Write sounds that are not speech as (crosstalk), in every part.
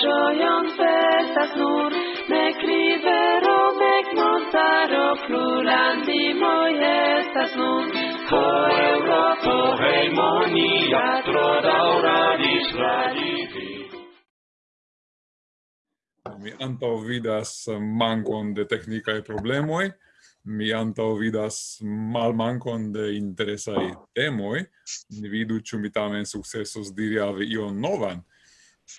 gioion festas nur, nec rivero, nec montaro, plurandi moi estas nun. Ho, Europo, heimonia, tro dauradis radivi. Mi antau vidas mancon de technicae problemoi, mi antau vidas malmankon de interesai temoi, ni vidu ĉu mi tamen sukcesos diri al ion novan.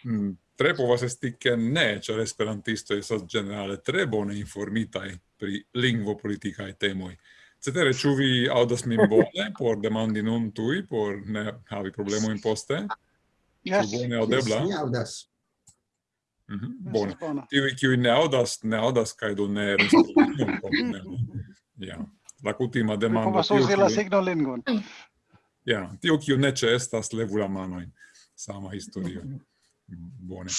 Mm tre povas esti che ne, ĉar esperantistoj estas generale tre bone informitaj pri lingvopolitikaj temoi. Cetere, ĉu vi audas min bone (laughs) por demandi non tui, por ne havi problemojn poste? Yes. Ĉu bone audebla? Yes, mi audas. Mm -hmm. Bone. Tiuj, kiuj ne audas, ne audas, cae do ne respondas. (laughs) ja. La kutima demando. Mi povas uzi la signolingvon. Ja, tio kiu ne ĉeestas, levu la manojn. Sama historio. (laughs) Bone.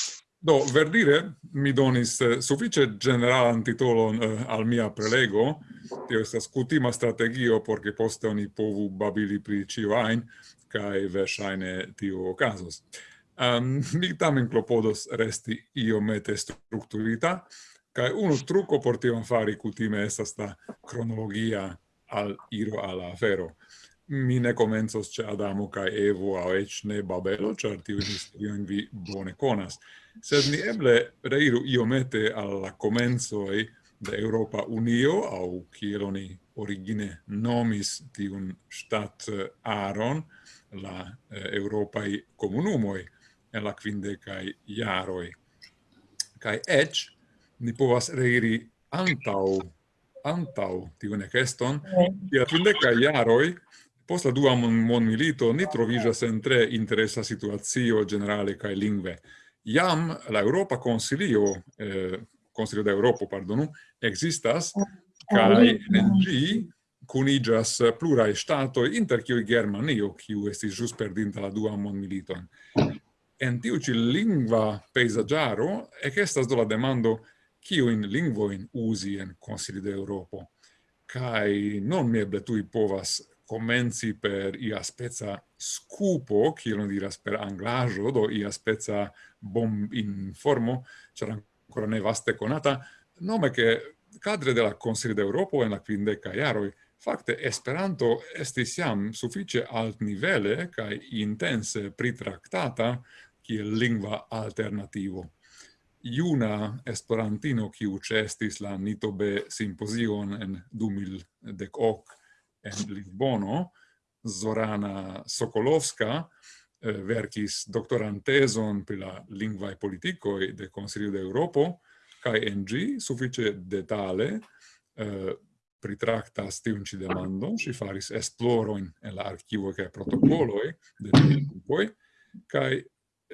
Do, verdire, mi donis uh, suffice generalan titolon uh, eh, al mia prelego, tio estas cutima strategio, porque poste oni povu babili pri cio ain, cae versaine tio ocasos. Um, (laughs) mi tamen clopodos resti iomete structurita, cae uno truco por tion fari cutime estas la cronologia al iro ala afero mi ne comenzos ce Adamo kai Evo au ec ne Babelo, char tiu historioin vi bone conas. Sed ni eble reiru iomete alla comenzoi de Europa Unio, au kiel oni origine nomis tiun stat eh, aron, la eh, Europai comunumoi, en la quindecai iaroi. Cae ec, ni povas reiri antau, antau tiun eceston, yeah. quindecae iaroi, Post la dua mondmilito ni troviĝas en tre interesa situacio generale kaj lingve. Jam la Europa Consilio, eh, Consilio de pardonu, existas, ah, kaj ah, en ĝi cunigas plurae statoi, inter kiui Germanio, kiu estis jus perdinta la dua mondmiliton. En tiu ci lingva peisagiaro, ec estas do la demando in lingvoin usi en Consilio de Europo. Kai non mi eble tui povas comenzi per ia spezza scupo, kiel diras per anglajo, do ia spezza bom in formo, c'era ancora ne vaste conata, nome che cadre della Consiglio d'Europo en la quindeca iaroi, Fakte, Esperanto estis jam suffice altnivele kaj intense pritractata kiel lingua alternativo. Iuna Esperantino, qui ĉeestis la Nitobe simpozion en 2018 en Lisbono, Zorana Sokolovska, eh, verkis doktorantezon pri la lingvae politikoj de Consilio de Europo, kaj en gi suffice detale eh, pritractas tiun ci demando, si faris esploroin en la archivo kaj protocoloi de tiuj grupoj, kaj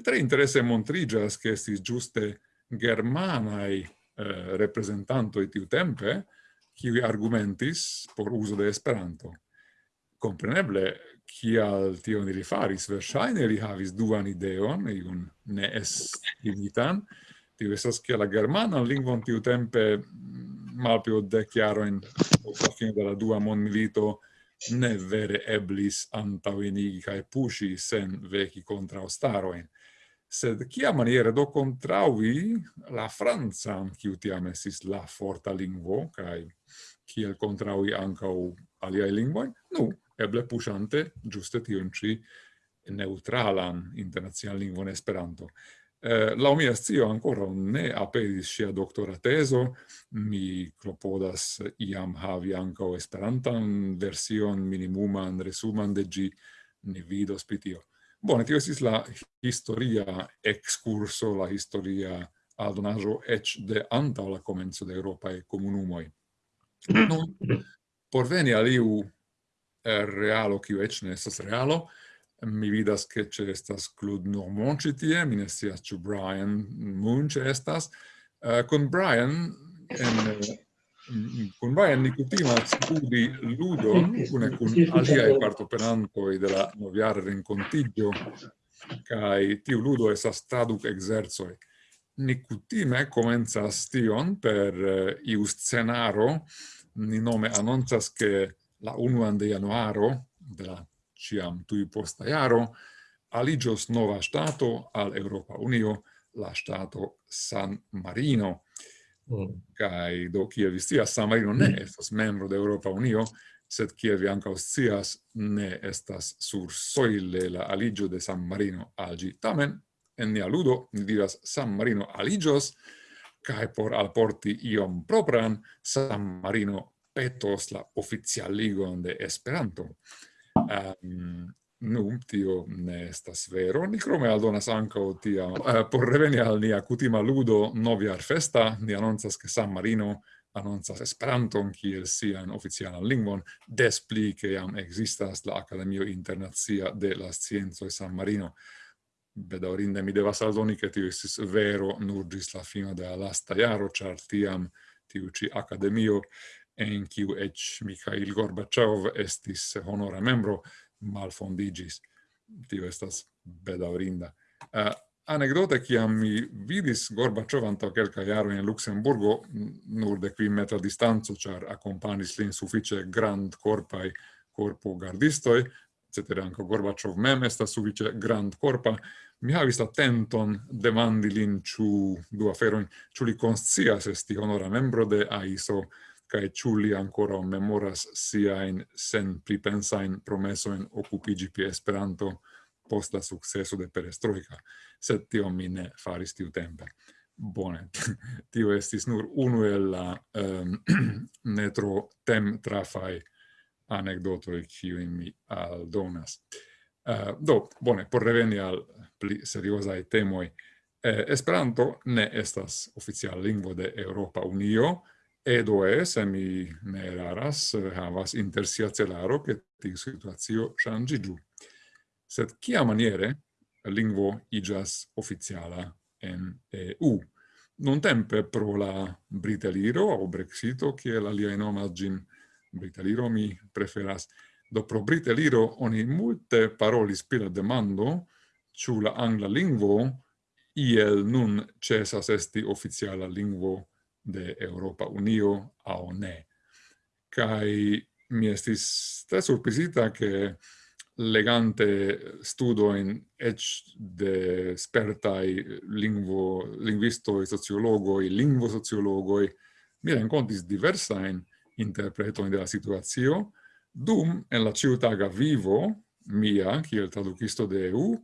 tre interesse montrigas che estis giuste germanaj eh, reprezentantoj tiutempe, qui argumentis por uso de Esperanto. Compreneble, kial tion ili faris, versaine li havis duan ideon, iun ne esprimitan, tiu estas che la germanan lingvon tiu tempe malpio mm, od dec jaroin la fine della dua mon milito ne vere eblis antaŭenigi cae puŝi sen vechi contra ostaroin sed kia maniere do contraui la Franza, kiu tiam esis la forta lingvo, kai kiel contraui ancau aliae lingvoi? Nu, eble pushante giuste tion ci neutralan internazian lingvon Esperanto. Eh, la mia zio ancora ne apedis sia doctora teso, mi clopodas iam havi anco esperantan version minimuman resuman de gi, ni vidos pitio. Bone, tio estis la historia excurso, la historia aldonajo ec de anta la comenzo de Europae comunumoi. (clears throat) Nun, por veni al iu eh, realo, kiu ec ne estas realo, mi vidas che ce estas Claude Normand citie, mi ne sias ciu Brian Moon ce estas. Eh, uh, con Brian, en, eh, con vai Nicotima studi ludo cune e aliai partopenantoi e della noviare rencontigio, kai ti ludo esas traduc exerzoi. Nicutime comenza stion per eh, uh, iu scenaro, ni nome annonzas che la 1 de januaro, de la ciam tui posta iaro, aligios nova stato al Europa Unio, la stato San Marino. Mm. kai do kie vi scias, San ne mm. estas membro de Europa Unio, sed kie vi ankaŭ scias ne estas sur soile la aligio de San Marino algi. Tamen en nia ludo ni diras San Marino aligios kai por alporti iom propran San Marino petos la oficialigon de Esperanto. Um, Nu, tio ne estas vero. Ni crome aldonas anco tia. Uh, por reveni al nia cutima ludo noviar festa, ni annonsas che San Marino annonsas Esperanton kiel sian oficialan lingvon, des pli che jam existas la Academio Internazia de la Scienzo e San Marino. Bedaurinde mi devas aldoni che tio estis vero nur gis la fino de la lasta jaro, char tiam tiu ci Academio en kiu ec Mikhail Gorbachev estis honora membro, malfondigis. Tio estas bedaurinda. Uh, eh, anekdote, kiam mi vidis Gorbachev anto kelkaj jaroj in Luxemburgo, nur de kvin metra distanzo, char akompanis lin suffice grand corpai corpo gardistoj, cetere anco Gorbachev mem estas grand corpa, mi havis attenton demandi lin ciu du aferoin, ciu li conscias esti honora membro de AISO cae chuli ancora memoras siain sen pripensain promesoin occupigi pi Esperanto post la successo de perestroica, sed tio mi ne faris tiu tempe. Bone, (laughs) tio estis nur unu el la ehm, (clears throat) um, netro tem trafai anecdotoi ciuin mi aldonas. Uh, do, bone, por reveni al pli seriosae temoi, eh, Esperanto ne estas oficial lingvo de Europa Unio, EDOE, se mi ne eraras, havas inter sia celaro che tiu situazio changigiu. Sed kia maniere lingvo igas oficiala en EU? Non tempe pro la Briteliro o Brexito, che la lia nomas gin Briteliro mi preferas. Do pro Briteliro oni multe parolis spira demando, ciu la angla lingvo iel nun cesas esti oficiala lingvo de Europa Unio au ne. Kai mi estis tre surprizita che legante studoin ec de spertai lingvo, e sociologoi, lingvosociologoi, mi rencontis diversain interpretoin de la situazio dum en la ciutaga vivo, mia, kiel traducisto de EU,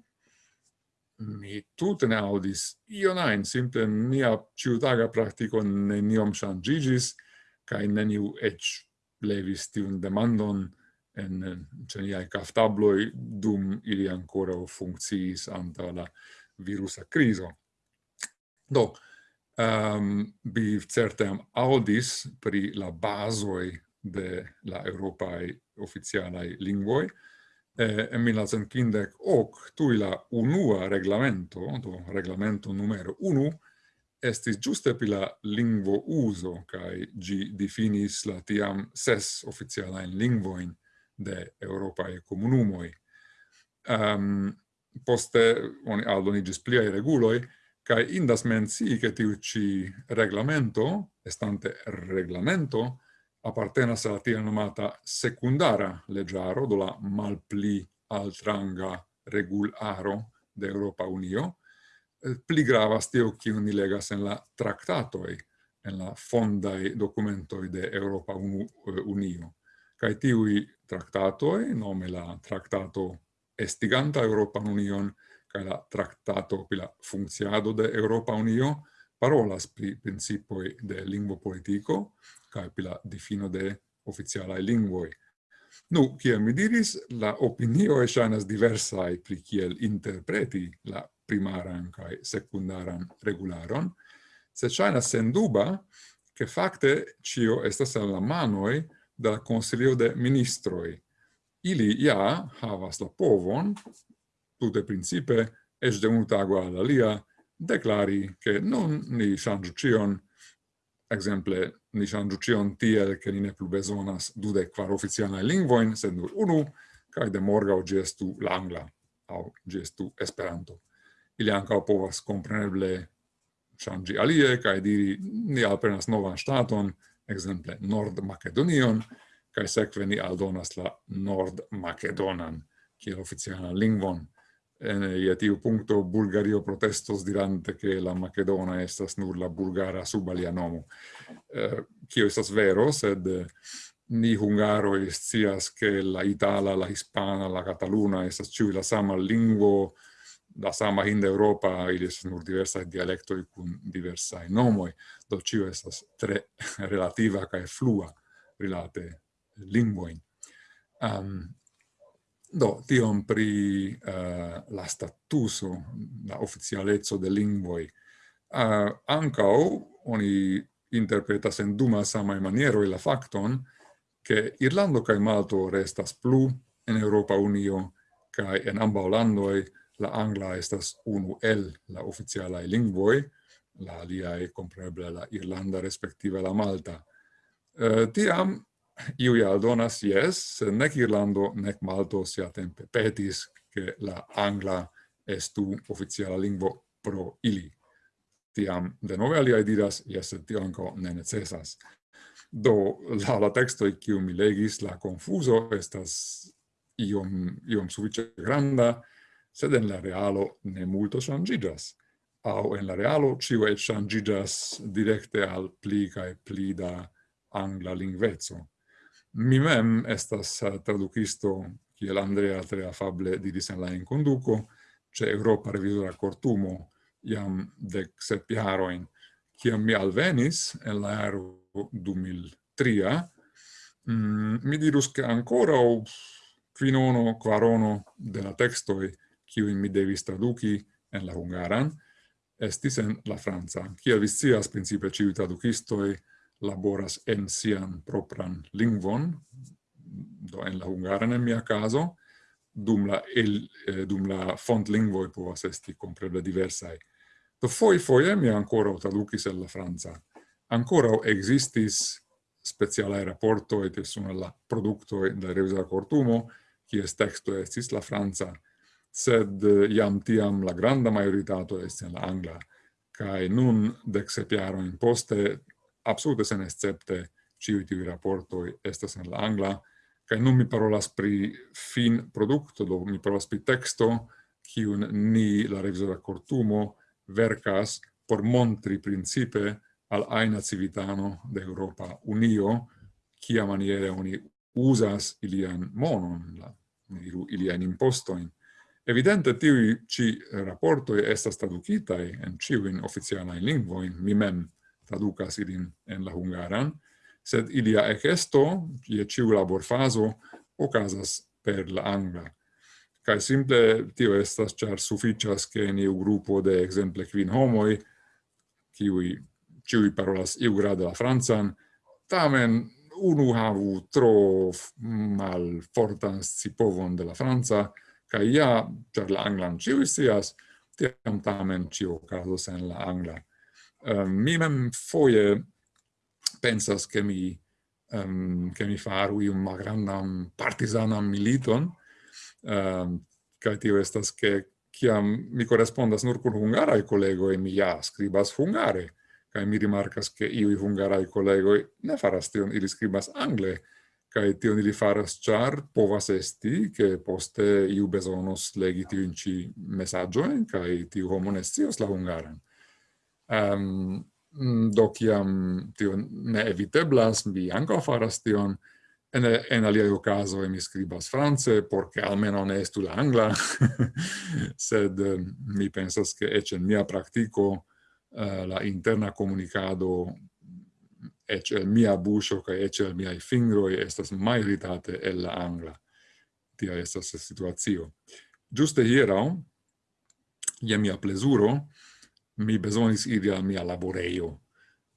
mi tute ne audis io nain, simple mia ciutaga practico neniom shangigis, cae neniu ec levis tiun demandon en ceniai caftabloi dum ili ancora funcciis anta la virusa criso. Do, ehm, um, bi certem audis pri la basoi de la europae oficialai lingvoi, eh, en 1950 tui la unua reglamento, do reglamento numero unu, estis giuste pi la lingvo uso, cae gi definis la tiam ses oficialain lingvoin de Europae comunumoi. Um, poste oni aldonigis pliai reguloi, cae indas mensi che tiu ci reglamento, estante reglamento, appartenas alla tia nomata secundara legiaro, do la malpli altranga regularo de Europa Unio, eh, pli gravas tio kiu ni legas en la tractatoi, en la fondai documentoi de Europa eh, Unio. Kaj tiui tractatoi, nome la tractato estiganta Europa Union kaj la tractato pri la de Europa Unio, parolas pri principoi de lingvo politico kaj pila difino de oficialae lingvoi. Nu, kiel mi diris, la opinio e ŝajnas diversae pri kiel interpreti la primaran kaj secundaran regularon, se sed sen duba ke fakte cio estas en la manoi de la Consilio de Ministroi. Ili ja havas la povon, tute principe, es de un tago alla lia, declari che non ni shangiu cion, exemple, ni changiu cion tiel che ni ne plu besonas dude quar oficianae lingvoin, sed nur unu, cae de morgau gestu l'angla, au gestu esperanto. Ili ancao povas compreneble changi alie, cae diri ni alprenas novan staton, exemple Nord Macedonion, cae sekve ni aldonas la Nord Macedonan, kiel oficialan lingvon en eh, ia tiu puncto Bulgario protestos dirante che la Macedona estas nur la bulgara sub alia nomo. Eh, kio estas vero, sed eh, ni hungaro scias che la itala, la hispana, la cataluna estas ciui la sama lingvo, la sama in Europa, ili estas nur diversa dialectoi cun diversa nomoi, do ciu estas tre (laughs) relativa cae flua rilate lingvoin. Um, Do, tion pri uh, la statuso, la oficialezzo de lingvoi. Uh, eh, ancau, oni interpretas en duma samai maniero la facton, che Irlando cae Malto restas plu en Europa Unio, cae en amba Hollandoi la Angla estas unu el la oficialae lingvoi, la aliae compreble la Irlanda respective la Malta. Uh, tiam, iui aldonas yes, sed nec Irlando nec Malto sia tempe petis che la angla estu oficiala lingvo pro ili. Tiam, de nove aliai diras, yes, sed tio anco ne necessas. Do, la, la textoi, kiu mi legis, la confuso estas iom, iom sufice granda, sed en la realo ne multo changigas au en la realo ciu et changigas directe al pli cae pli da angla lingvezzo. Mi mem estas eh, tradukisto kiel Andrea tre afable diris en la enconduco, ce Europa revidora cortumo iam dec sep jaroin, ciam mi alvenis en la aro 2003, mm, mi dirus che ancora o quinono, quarono de la textoi, ciui mi devis traduci en la hungaran, estis en la Franza. Cia vi scias, principe, ciu traducistoi laboras en sian propran lingvon, do en la hungaran en mia caso, dum la, el, eh, dum la font lingvoi povas esti compreble diversai. Do foi foie mi ancora traducis el la Franza. Ancora existis speciale rapporto et sun la producto da revisa cortumo, kies texto estis la Franza, sed eh, iam tiam la granda majoritato estis la angla, cae nun dexepiaro in poste absolute sen escepte ciu tiu raportoi estas en la angla, kai nun mi parolas pri fin produkto do mi parolas pri texto, kiun ni, la revisora cortumo, vercas por montri principe al aina civitano de Europa Unio, kia maniere oni usas ilian monon, la, ilian impostoin. Evidente, tiu ci raportoi estas traducitai en ciuin oficiala lingvoin, mi mem traducas ilin en la hungaran, sed ilia ecesto, je ciu laborfaso, ocasas per la angla. Cae simple tio estas, char suficias che in iu grupo de exemple quin homoi, ciui, ciui parolas iu grade la Franzan, tamen unu havu tro mal fortan scipovon de la franca, cae ja, char la anglan ciui sias, tiam tamen cio casos en la angla um, mi mem foie pensas che mi ehm, um, che mi faru un magrandam partisanam militon. Ehm, um, kai tio estas che kiam mi correspondas nur kun hungaraj e mi ja skribas hungare. Kai mi rimarkas che iui hungaraj collego ne faras tion ili skribas angle. Kai tion ili faras char povas esti che poste iu bezonos legi tiun ci messaggioin kai tiu homo la hungaran. Um, do kiam tio ne eviteblas, mi ankaŭ faras tion, en, en aliai okazoj mi scribas france, porque almeno ne estu la angla, (laughs) sed mi pensas che ec en mia practico uh, eh, la interna comunicado ec el mia buŝo ca ec el miai fingroi estas majoritate el la angla. Tia estas la situacio. Ĝuste ia je mia plesuro, mi besonis iri al mia laboreio.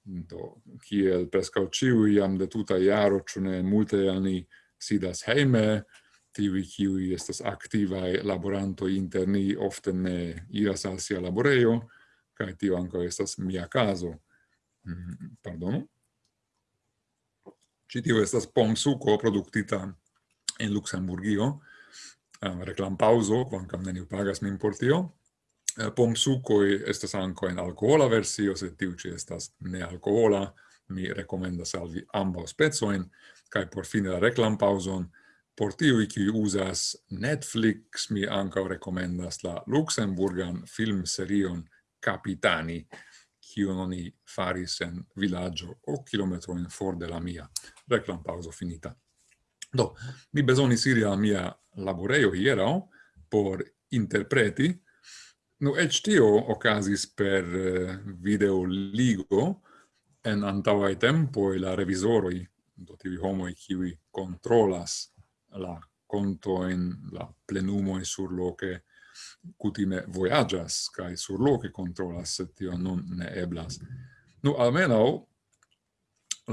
Do, kiel prescau ciu jam de tuta iaro, cune multe ani sidas heime, tivi kiui estas activae laboranto interni ofte ne iras al sia laboreio, cae tio anco estas mia caso. Mm, pardono? Citio estas pomsuco productita in Luxemburgio, uh, reclam pauso, quancam neniu pagas min por tio, Eh, Pomsucoi estas anco en alcohola versio, se tiu ci estas nealcohola, mi recomendas al vi ambau spezoin, cae por fine la reclam pauson, por tiui qui usas Netflix, mi anco recomendas la Luxemburgan film serion Capitani, kion noni faris en villaggio o kilometro in for de la mia. Reclam pauso finita. Do, mi besonis iri al mia laboreio hierao por interpreti Nu, ec tio ocasis per eh, video ligo en antavae tempoi la revisoroi, do tivi homoi kiwi controlas la conto in la plenumoi sur loke cutime voyagas, kai sur loke controlas, se tio non ne eblas. Nu, almeno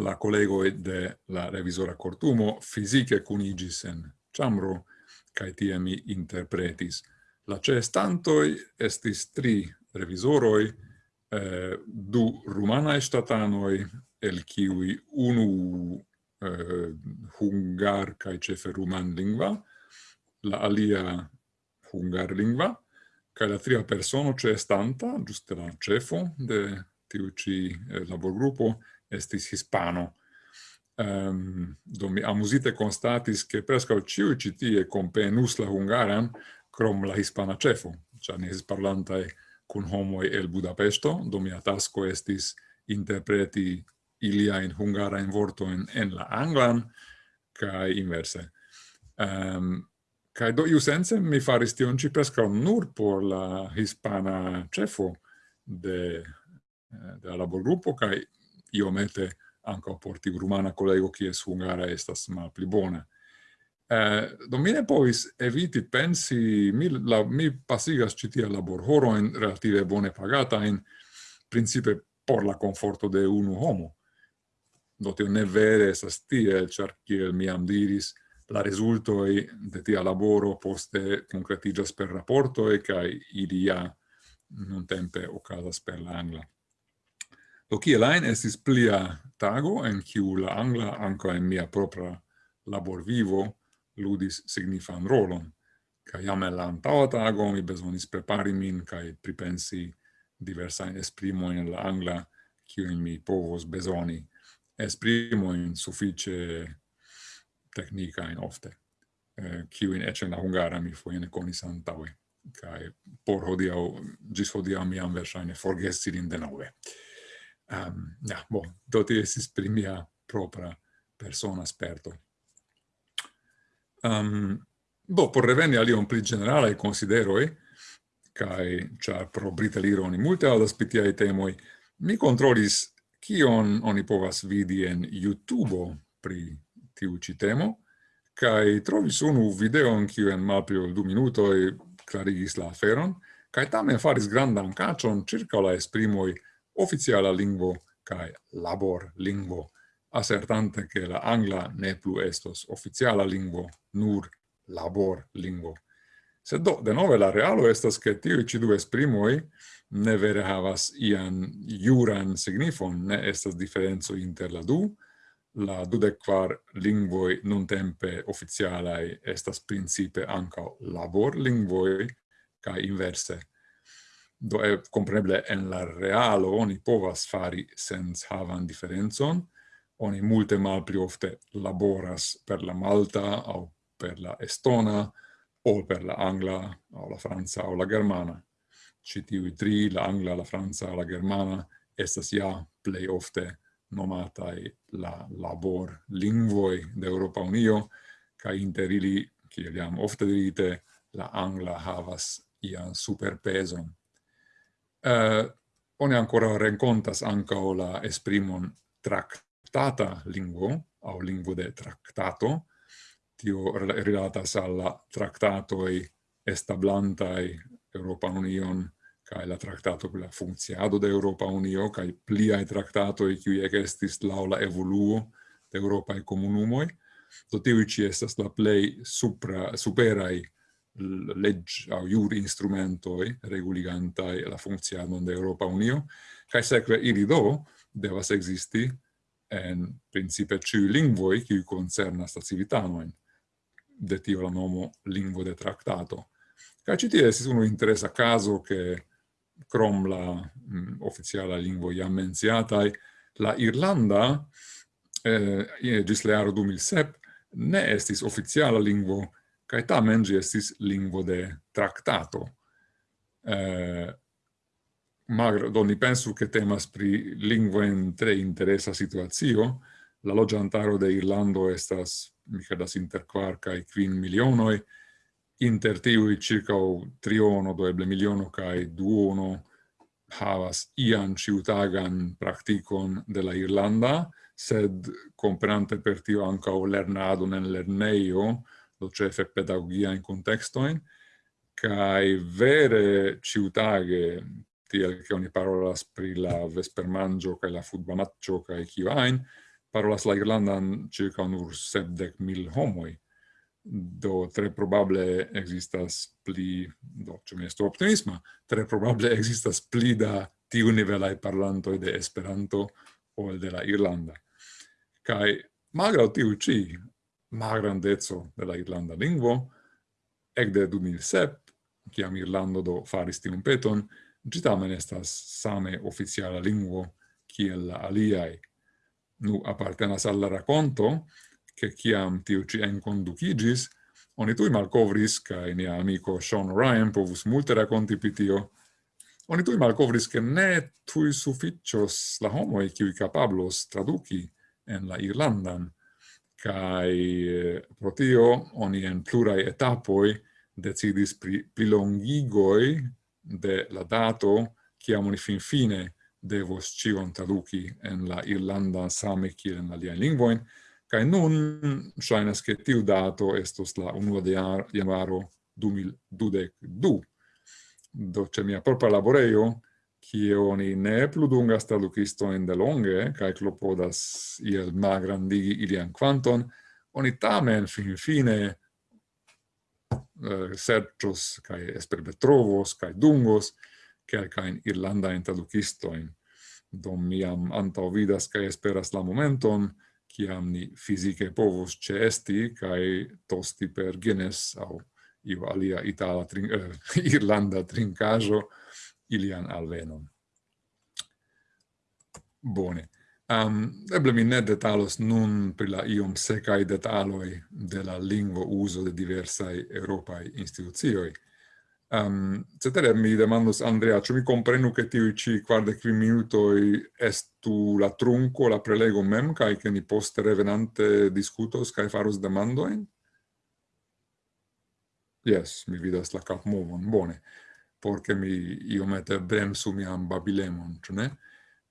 la collego de la revisora cortumo fisice cunigis en chamro kai tie mi interpretis. La cestantoi estis tri revisoroi, eh, du rumanae statanoi, el kiwi unu eh, hungar cae cefe ruman lingva, la alia hungar lingva, cae la tria persono cestanta, giuste la cefo de tiu ci eh, laborgrupo, estis hispano. Um, do mi amusite constatis che prescau ciu citie compenus la hungaran, crom la hispana cefo, cia ni esis parlantae cun homoi el Budapesto, do mia tasco estis interpreti in vorto in en la anglan, cae inverse. Ehm, um, cae do iu sense mi faris tion ci prescau nur por la hispana cefo de, eh, de la laborgruppo, cae iomete anca por tiu rumana collego, kies hungara estas mal pli bona. Eh, do mine povis eviti pensi, mi, la, mi pasigas citia in relative bone pagatain, principe por la conforto de unu homo. Do tio ne vere esas tiel, char kiel mi diris, la resultoi de tia laboro poste concretigas per rapportoi, cae ilia non tempe ocasas per la angla. Do kiel ain estis plia tago, en kiu la angla, anca en mia propra labor vivo, ludis signifan rolon. Ca jam el antaua tago mi besonis prepari min cae pripensi diversa esprimo in la angla ciuin mi povos besoni esprimoin suffice technicain ofte, eh, in ecce la hungara mi foiene conis antaue, cae por hodiau, gis hodiau miam versaine forgesi din de nove. Um, ehm, ja, bo, doti esis primia propra persona esperto Um, bo por reveni alion pli considero e kai char pro brita ironi multe audas pitiae temoi, mi controlis kion oni povas vidi en YouTube pri tiu ci temo, cae trovis unu videon kiu en malpli ol du minutoi clarigis la aferon, kai tamen faris grandan cacion circa la esprimoi oficiala lingvo kai labor lingvo assertante che la angla ne plu estos oficiala lingvo, nur labor lingvo. Sed do, de nove la realo estas che tiu ci du esprimoi ne vere havas ian juran signifon, ne estas differenzo inter la du, la dudequar lingvoi non tempe oficialai estas principe anca labor lingvoi, ca inverse. Do, e, compreneble, en la realo oni povas fari sens havan differenzon, oni multe malpli ofte laboras per la malta au per la estona o per la angla o la Franza o la germana. Citiui tri, la angla, la Franza, la germana, estas ja plei ofte nomatai la labor lingvoi de Europa Unio, ca inter ili, kiel jam ofte dirite, la angla havas ian superpeson. Uh, eh, oni ancora rencontas anca la esprimon tract tractata lingvo, au lingvo de tractato, tio rilatas alla tractatoi establantai Europa Union kai la traktato per la funziado de Europa Unio kai traktato tractatoi qui ec estis laula evoluo de Europa e comunumoi, do tivi ci estas la play supra, superai legg au jur instrumentoi reguligantai la funziado de Europa Unio, kai sekve ili do devas existi en principe ciu lingvoi qui concernas la civitanoin, de tio la nomo lingvo de tractato. Ca citie esis unu interesa caso che crom la mm, oficiala lingvo iam menziatai, la Irlanda, eh, gis le aro 2007, ne estis oficiala lingvo, cae tamen gi estis lingvo de tractato. Eh, Magro, do ni pensu che temas pri lingvoen tre interesa situazio. La logiantaro de Irlando estas, mi credas, inter quar cae quin milionoi, inter tiui circa triono, do eble miliono cae duono havas ian ciutagan practicon de la Irlanda, sed comprante per tio anca o lernado en lerneio, do cefe pedagogia in contextoin, cae vere ciutage tiel che oni parolas pri la vespermangio kaj la futbamaccio kaj kio ajn, parolas la irlandan circa nur sepdek mil homoi Do tre probable existas pli, do ĉu mi estu optimisma, tre probable existas pli da tiu nivelaj parlantoj de Esperanto ol de la Irlanda. Kaj malgraŭ tiu ĉi malgrandeco de la irlanda lingvo, ecde 2007, ciam Irlando do faris tiun peton, Gi tamen estas same oficiala lingvo kiel la aliai. Nu appartenas alla racconto, che chiam tiu ci enconducigis, oni tui malcovris, cae nia amico Sean Ryan povus multe racconti pitio, oni tui malcovris che ne tui sufficios la homoi qui capablos traduci en la Irlandan, cae eh, pro tio oni en plurai etapoi decidis pri, prilongigoi de la dato, chiamo oni fin fine devos cion traduci en la Irlanda same kiel en aliaj lingvojn, kai nun ŝajnas che tiu dato estos la 1 de januaro 2022. Do che mia propria laboreio kie oni ne plu dungas de longe kai clopodas iel magrandigi ilian quanton oni tamen finfine Eh, serĉos kaj esperbetrovos kaj dungos kelkajn irlandajn tradukistojn. Do mi jam antaŭvidas kaj esperas la momenton, kiam ni fizike povos ĉeesti kaj tosti per Guinness aŭ iu alia itala trin eh, (laughs) irlanda trinkaĵo ilian alvenon. Bone. Um, eble mi ne detalos nun pri la iom secai detaloi de la lingvo uso de diversai europai institucioi. Um, cetere, mi demandos Andrea, ĉu mi komprenu ke tiui ĉi quardec vi minutoi estu la trunko la prelego mem, kaj ke ni poste revenante diskutos kaj faros demandojn Yes, mi vidas la cap movon, bone, porque mi iomete bremsu mian babilemon, ĉu ne?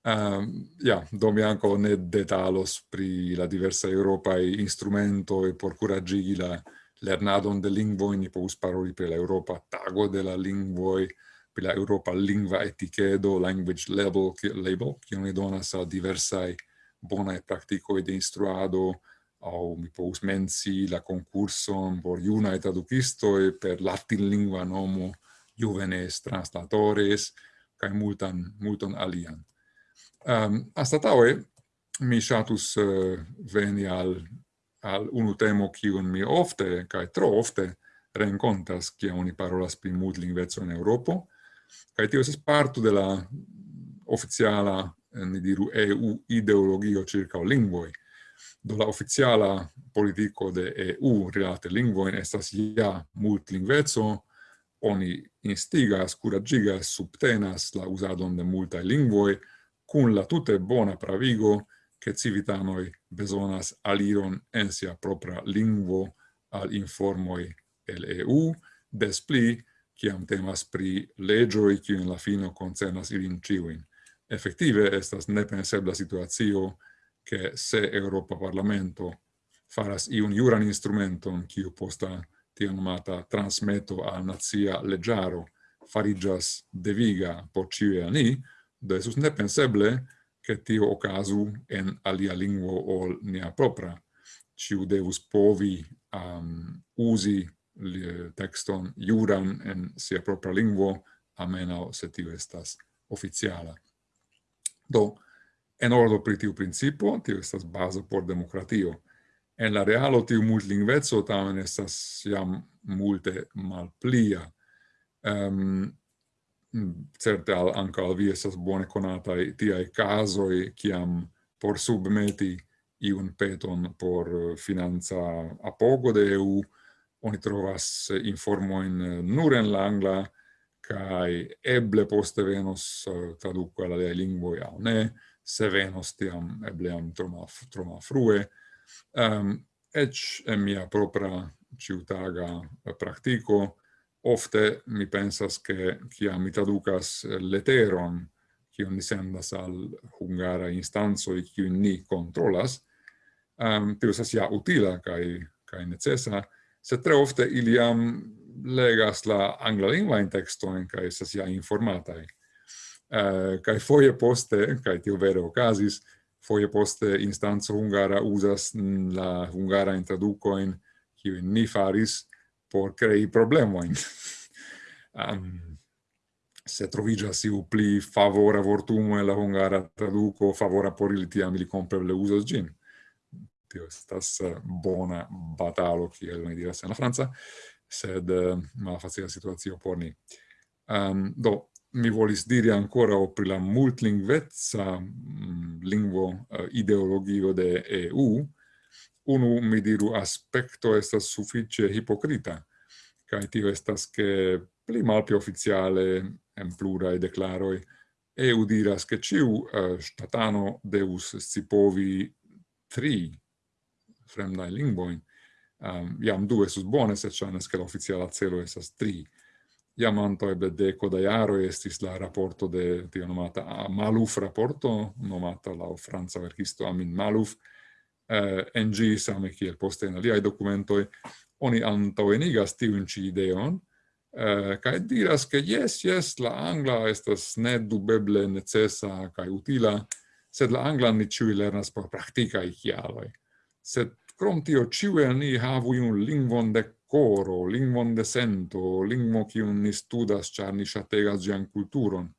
Um, ja, do mi anco ne detalos pri la diversa europae instrumento e por curagigi la lernadon de lingvoi, ni povus paroli per la Europa tago de la lingvoi, per la Europa lingva etichedo, language level, label che ne donas a diversae bonae practicoe de instruado, au mi povus mensi la concurson por iuna traducisto e per latin lingua nomo Juvenes Translatores, cae multan, multon alian. Ehm, um, astataue, mi shatus uh, eh, veni al, al unu temo kiun mi ofte, kai tro ofte, rencontas kia oni parolas pri multlingveco in Europo, kai tio estas parto de la oficiala, eh, ni diru, EU ideologio circa o lingvoi. Do la oficiala politico de EU rilate lingvoin estas ja multlingveco, oni instigas, curagigas, subtenas la usadon de multae lingvoi, cun la tute bona pravigo che civitanoi besonas aliron en sia propra lingvo al informoi el EU, des pli, ciam temas pri legioi qui in la fino concernas ilin ciuin. Effective, estas nepensebla situatio che se Europa Parlamento faras iun juran instrumenton quiu posta tia nomata transmeto al nazia legiaro farigas deviga por ciui ani, do esus nepenseble che tio ocasu en alia lingvo ol nea propra. Ciu devus povi um, usi li, texton juran en sia propra lingvo, amenao se tio estas oficiala. Do, en ordo pri tiu principo, tio estas bazo por democratio. En la realo tiu multlingveco tamen estas jam multe malplia. Um, Mm, certe al anca al vi esas bone conatai tiai casoi ciam por submeti iun peton por finanza apogo de EU. Oni trovas informoin nur en la angla kai eble poste venos eh, traduco alla de lingvo ja ne se venos tiam eble am troma troma frue. Um, ec en mia propra ciutaga eh, practico ofte mi pensas che chi mi traducas leteron kiun ni sendas al hungara instanzoi kiun ni controlas, um, ehm, tio estas utila kai kai necessa se tre ofte iliam legas la anglalingvajn en kai estas sia informata Uh, eh, kai foje poste, kai tio vero okazis, foje poste instanzo hungara usas la hungara traducojn kiujn ni faris, por crei problemoin. (laughs) um, se trovigas si pli favora vortumo en la hungara traduco, favora por ili, tiam compre le usas gin. Tio estas eh, bona batalo, che el mi diras en la Francia sed uh, malfacila situazio por ni. Um, do, mi volis diri ancora pri la multlingvezza um, mm, lingvo uh, ideologio de EU, unu, mi diru, aspecto estas suffice hipocrita, cae tio estas che pli malpi officiale en plurae declaroi EU diras che ciu uh, eh, statano deus scipovi tri fremdae lingvoin, um, ehm, iam du esus bone, se chanes che l'officiala celo esas tri. Iam anto eble deco da iaroi estis la rapporto de tio nomata Maluf rapporto, nomata la franza verkisto Amin Maluf, eh, en gi same kiel poste in aliai documentoi, oni antaŭenigas tiun ci ideon, eh, kai diras, che yes yes la angla estas nedubeble necesa kaj utila, sed la anglan ni ĉiuj lernas por praktikaj kialoj. Sed krom tio ĉiuj ni havu un lingvon de coro, lingvon de sento, lingvo kiun ni studas, char ni shategas gian kulturon.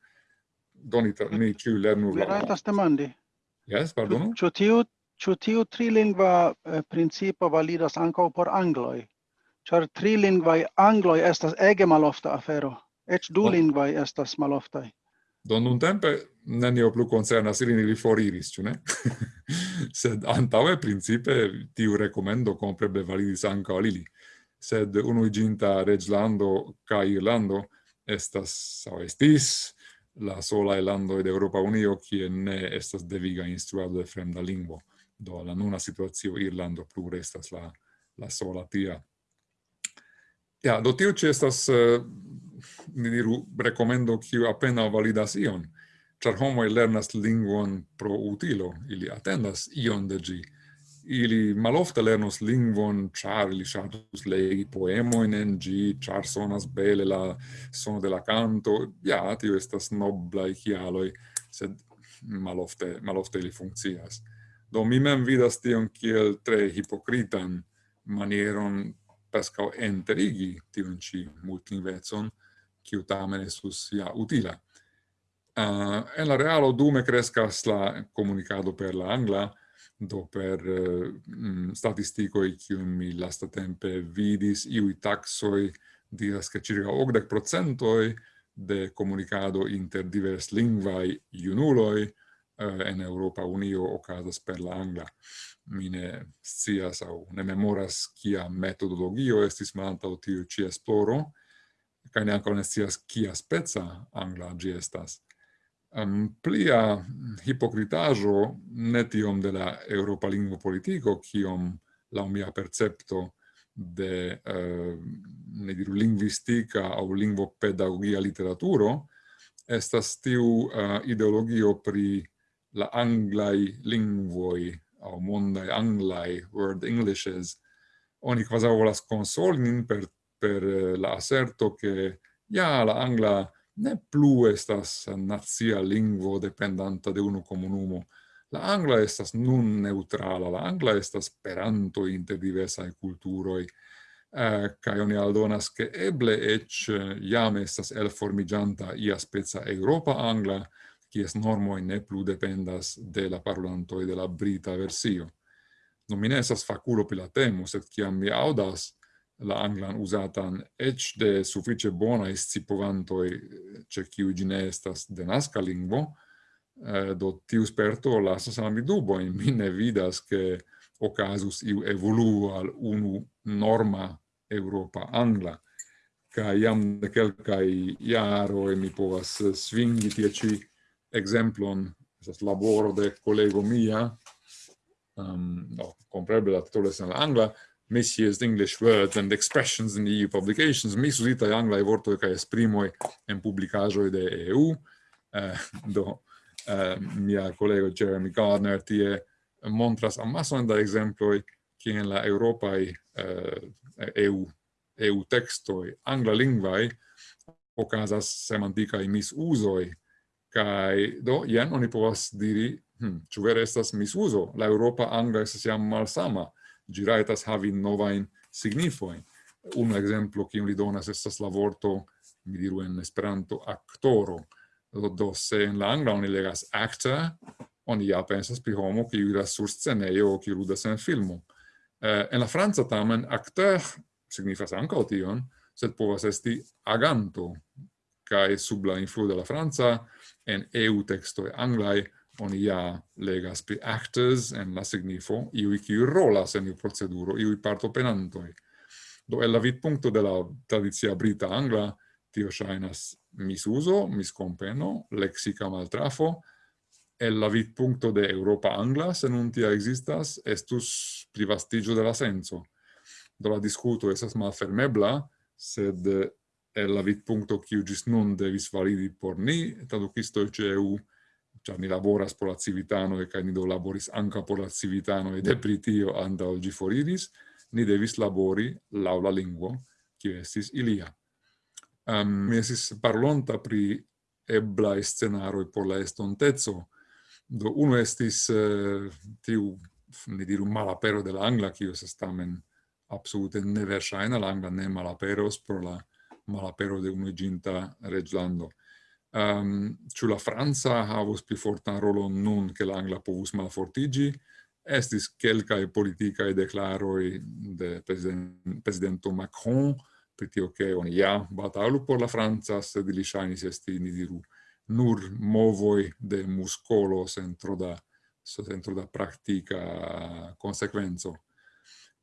doni ni, ni lernu la... Rajtas demandi. Yes, pardonu? Ĉu tiu Ĉu tiu trilingva eh, principo validas ankaŭ por angloj? Ĉar trilingvaj angloj estas ege malofta afero, eĉ dulingvaj estas maloftaj. Do nun tempe nenio plu concernas ilin ili foriris, ĉu ne? (laughs) Sed antaŭe principe tiu rekomendo kompreble validis ankaŭ al ili. Sed unu iginta Reĝlando kaj Irlando estas aŭ estis la sola elando de Europa Unio kie ne estas deviga instruado de fremda lingvo. Do la nuna situazio Irlando plu restas la la sola tia. Ja, do tio ci estas, eh, uh, ni diru, recomendo kiu appena validas ion, char homo lernas lingvon pro utilo, ili attendas ion de gi. Ili malofte lernos lingvon, char ili shatus legi poemoin en gi, char sonas bele la sono de la canto, ja, tio estas noblai chialoi, sed malofte, malofte ili funccias. Do mi mem vidas tion kiel tre hipokritan manieron prescau enterigi tion ci multlingvezon, kiu tamen estus ja utila. Uh, en la realo dume crescas la comunicado per la angla, do per eh, mm, uh, statisticoi kium mi lasta tempe vidis iui taxoi diras che circa 80% de comunicado inter divers lingvai junuloi Eh, en Europa Unio ocasas per la angla. Mi ne scias au ne memoras kia metodologio estis o tiu ci esploro, ca ne ancora ne scias kia speca angla gi estas. Um, plia hipocritajo ne tiom de la Europa Lingua Politico, kiom la mia percepto de uh, ne diru linguistica au lingvo pedagogia literaturo, estas tiu uh, ideologio pri la anglai lingvoi au mondai anglai word englishes oni quasi volas consolin per per eh, la asserto che ja la angla ne plu estas nazia lingvo dependanta de unu comunumo la angla estas nun neutrala la angla estas peranto inter diversa culturoi. Eh, kai oni aldonas che eble ec jam estas elformigianta ia spezza europa angla kies normo ne plu dependas de la parolantoj de la brita versio. Non mi nesas faculo fakulo pri la temo, sed kiam mi audas la anglan usatan ec de sufiĉe bona scipovantoj ĉe kiuj ĝi ne estas denaska lingvo, eh, do tiu sperto lasas al mi dubojn. Mi ne vidas, che ocasus iu evoluo al unu norma Europa angla ca iam de quelcae e mi povas svingi tie ci exemplon, estas laboro de collego mia, um, no, compreble la titolo en la angla, misused English words and expressions in EU publications, misusitaj anglaj vorto kaj esprimoj en publikaĵoj de EU. Uh, eh, (laughs) do uh, mia kolego Jeremy Gardner tie montras amason da ekzemploj kien la Europa uh, eh, EU EU tekstoj semantica okazas mis usoi Kai do jen oni povas diri, hm, ĉu vere estas misuzo? La Europa angla estas jam malsama. Ĝi rajtas havi novajn signifojn. Unu ekzemplo kiun li donas estas la vorto, mi diru en Esperanto, aktoro. Do, do se en la angla oni legas actor, oni ja pensas pri homo kiu iras sur scenejo kiu ludas en filmo. Eh, en la franca tamen acteur signifas ankaŭ tion, sed povas esti aganto, kai sub la influo de la Franza en EU texto e anglai oni ja legas pri actors en la signifo, iu kiu rolas en iu proceduro, parto partopenantoi. Do el la vidpunkto de la tradizia brita angla, tio shainas misuso, miscompeno, lexica maltrafo, el la vidpunkto de Europa angla, se non tia existas, estus privastigio de la senso. Do la discuto esas malfermebla, sed el la vidpunkto kiu gis nun devis validi por ni, traducistoi e ceu, cia ni laboras por la civitanoi, ca ni do laboris anca por la civitano e depritio anda oggi foriris, ni devis labori laula lingua, lingvo, kiu estis ilia. Um, mi esis parlonta pri ebla scenaroi por la estontezo, do uno estis uh, tiu, ni diru, malapero de la angla, kiu estes tamen absolute neversaina, la angla ne malaperos pro la malapero de unuiginta reglando. Um, ciu la Franza havus pli fortan rolon nun che l'angla povus malfortigi, estis quelcae politicae declaroi de president, presidento Macron, pri tio che oni ja batalu por la Franza, sed li shainis esti, ni diru, nur movoi de muscolo centro da, centro da practica consequenzo.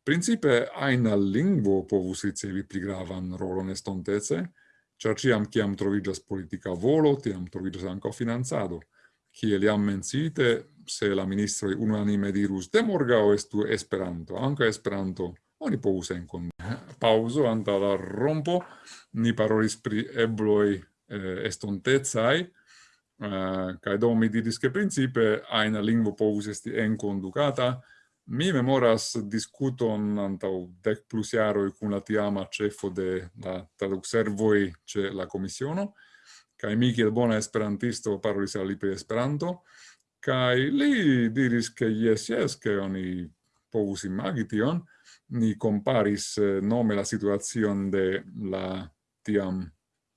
Principe aina lingvo povus ricevi pli gravan rolon estontece, char ciam ciam trovigas politica volo, tiam trovigas anca finanzado. Cie li am mencite, se la ministroi unanime dirus de o estu Esperanto, anca Esperanto, oni povus encon. Pauso, anta la rompo, ni parolis pri ebloi eh, estontezai, eh, cae do mi didis che principe aina lingvo povus esti enconducata Mi memoras discuton antau dec plus iaroi cun la tiama cefo de la traducservoi ce la commissiono, kai mi kiel bona esperantisto parolis al li Esperanto, kai li diris che yes, yes, che oni povus imagi tion, ni comparis eh, nome la situazion de la tiam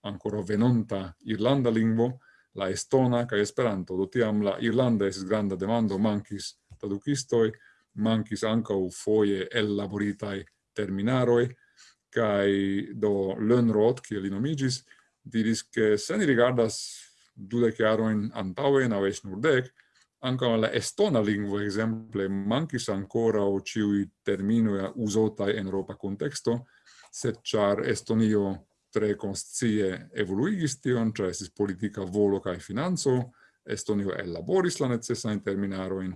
ancora venonta Irlanda lingvo, la estona cae Esperanto, do tiam la Irlanda es granda demando, mankis traducistoi, mancis ancau foie elaboritae terminaroi, cae do Lönnroth, cie li nomigis, diris che se ni rigardas dudec aroin antaue, nau es nur dec, anca la estona lingua, exemple, mancis ancora o ciui terminoi usotai en Europa contexto, sed char Estonio tre conscie evoluigis tion, cioè esis politica volo cae finanzo, Estonio elaboris la necessain terminaroin,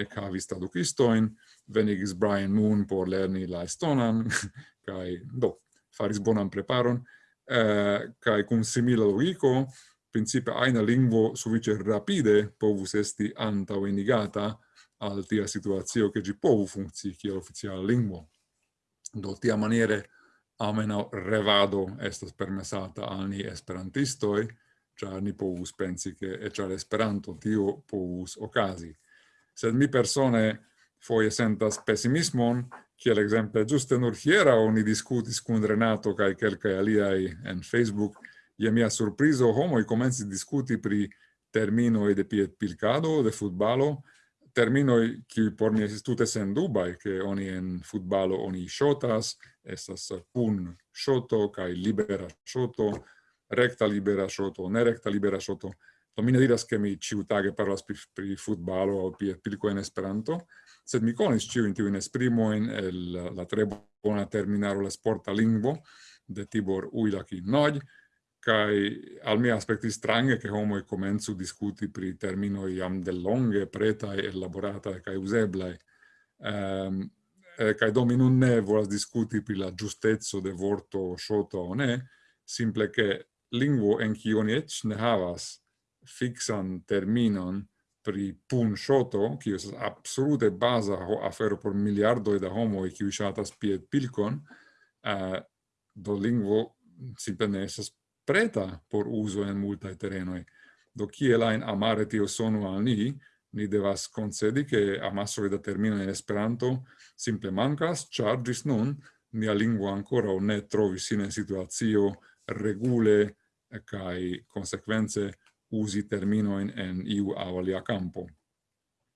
ec havis traducistoin, venigis Brian Moon por lerni la estonan, (laughs) kai do, faris bonan preparon, eh, kai cum simila logico, principe aina lingvo suvice rapide povus esti antauenigata al tia situazio che gi povu funzi kiel oficiala lingvo. Do tia maniere amena revado estas permesata al ni esperantistoi, cia ni povus pensi che e cia esperanto tio povus ocasi sed mi persone foie sentas pessimismon, kiel exemple giuste nur hiera oni discutis cun Renato cae quelcae aliai en Facebook, ie mia surpriso homoi comenzi discuti pri terminoi de piet pilcado, de futbalo, terminoi qui por mi esis tute sen dubai, che oni en futbalo oni shotas, estas pun shoto, cae libera shoto, recta libera shoto, nerecta libera shoto, Do mi ne diras, ke mi ciutage parlas pri, pri futbalo o pri pilko en Esperanto, sed mi conis ciuin tiuin esprimoin el la tre bona terminaro la sporta lingvo de Tibor Uilaki Noj, kai al mi aspecti strange che homo comenzu discuti pri termino iam de longe preta ehm, e elaborata kai usebla ehm um, eh, kai do ne volas discuti pri la giustezzo de vorto shoto ne simple che lingvo en kiu ne havas fixan terminon pri pun shoto, kiu estas absolute baza afero por miliardoj da homoj kiu ŝatas pied pilkon, uh, do lingvo simple ne estas preta por uzo en multaj terenoj. Do kiel ajn amare tio sonu al ni, ni devas concedi che amassoi da termino in Esperanto simple mancas, char gis nun nia lingua ancora ne trovis in situazio regule cae consequenze usi terminoin en iu au alia campo.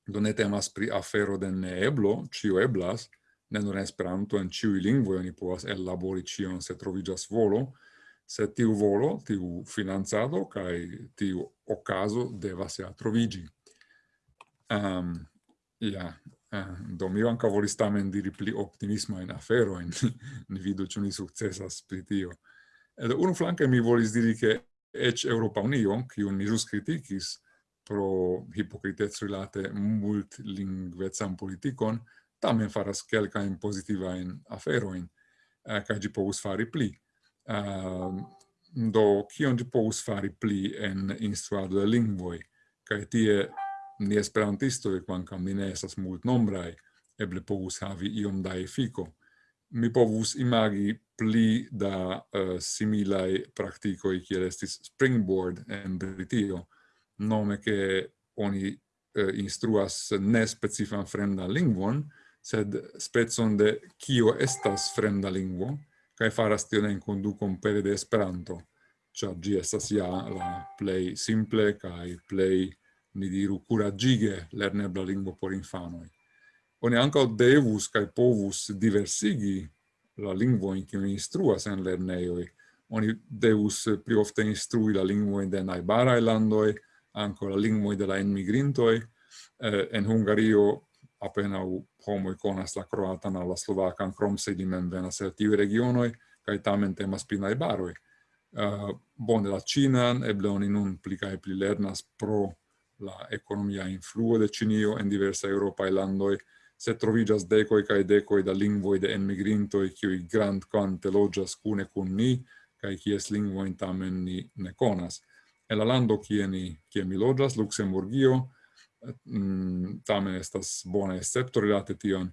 Do ne temas pri afero de eblo, cio eblas, ne nur Esperanto en ciui lingvoi oni povas elabori cion se trovigas volo, se tiu volo, tiu finanzado, cae tiu ocaso devas ja trovigi. Um, ja, uh, do mi anca volis tamen diri pli afero e (laughs) ni vidu ĉu ni sukcesas pri tio. Ed unu flanque mi volis diri che ec Europa Union, kiun mi jus criticis pro hipocritez rilate multlingvezan politikon, tamen faras in pozitivain aferoin, uh, eh, kaj gi povus fari pli. Uh, do, kion ĝi povus fari pli en instruado de lingvoi, Kaj tie ni esperantistoj, quancam ni ne esas mult nombrai, eble povus havi iom da efiko mi povus imagi pli da eh, uh, similai practicoi kiel estis springboard en Britio, nome che oni uh, instruas ne specifan fremda lingvon, sed spezon de kio estas fremda lingvo, kai faras tion en conducon pere de Esperanto, cia gi estas ja la plei simple kai plei, mi diru, curagige lernebla lingvo por infanoi oni anca devus kai povus diversigi la lingvojn kiun instruas en lerneioi. Oni devus pli ofte instrui la lingvojn de najbaraj landoi, anco la lingvoj de la enmigrintoi. Eh, en Hungario appena homo konas la croatan la slovakan, krom se di men venas el tiuj regionoi, kaj tamen temas pri najbaroj. Uh, bone la cinan, eble oni nun pli kaj pli lernas pro la economia influo de Cinio en diversa Europa landoj, se trovigas decoi cae decoi da lingvoi de enmigrintoi qui grand quante logias cune cun ni, cae cies lingvoin tamen ni ne conas. E la lando kie, ni, kie mi logias, Luxemburgio, mm, tamen estas bona escepto relate tion,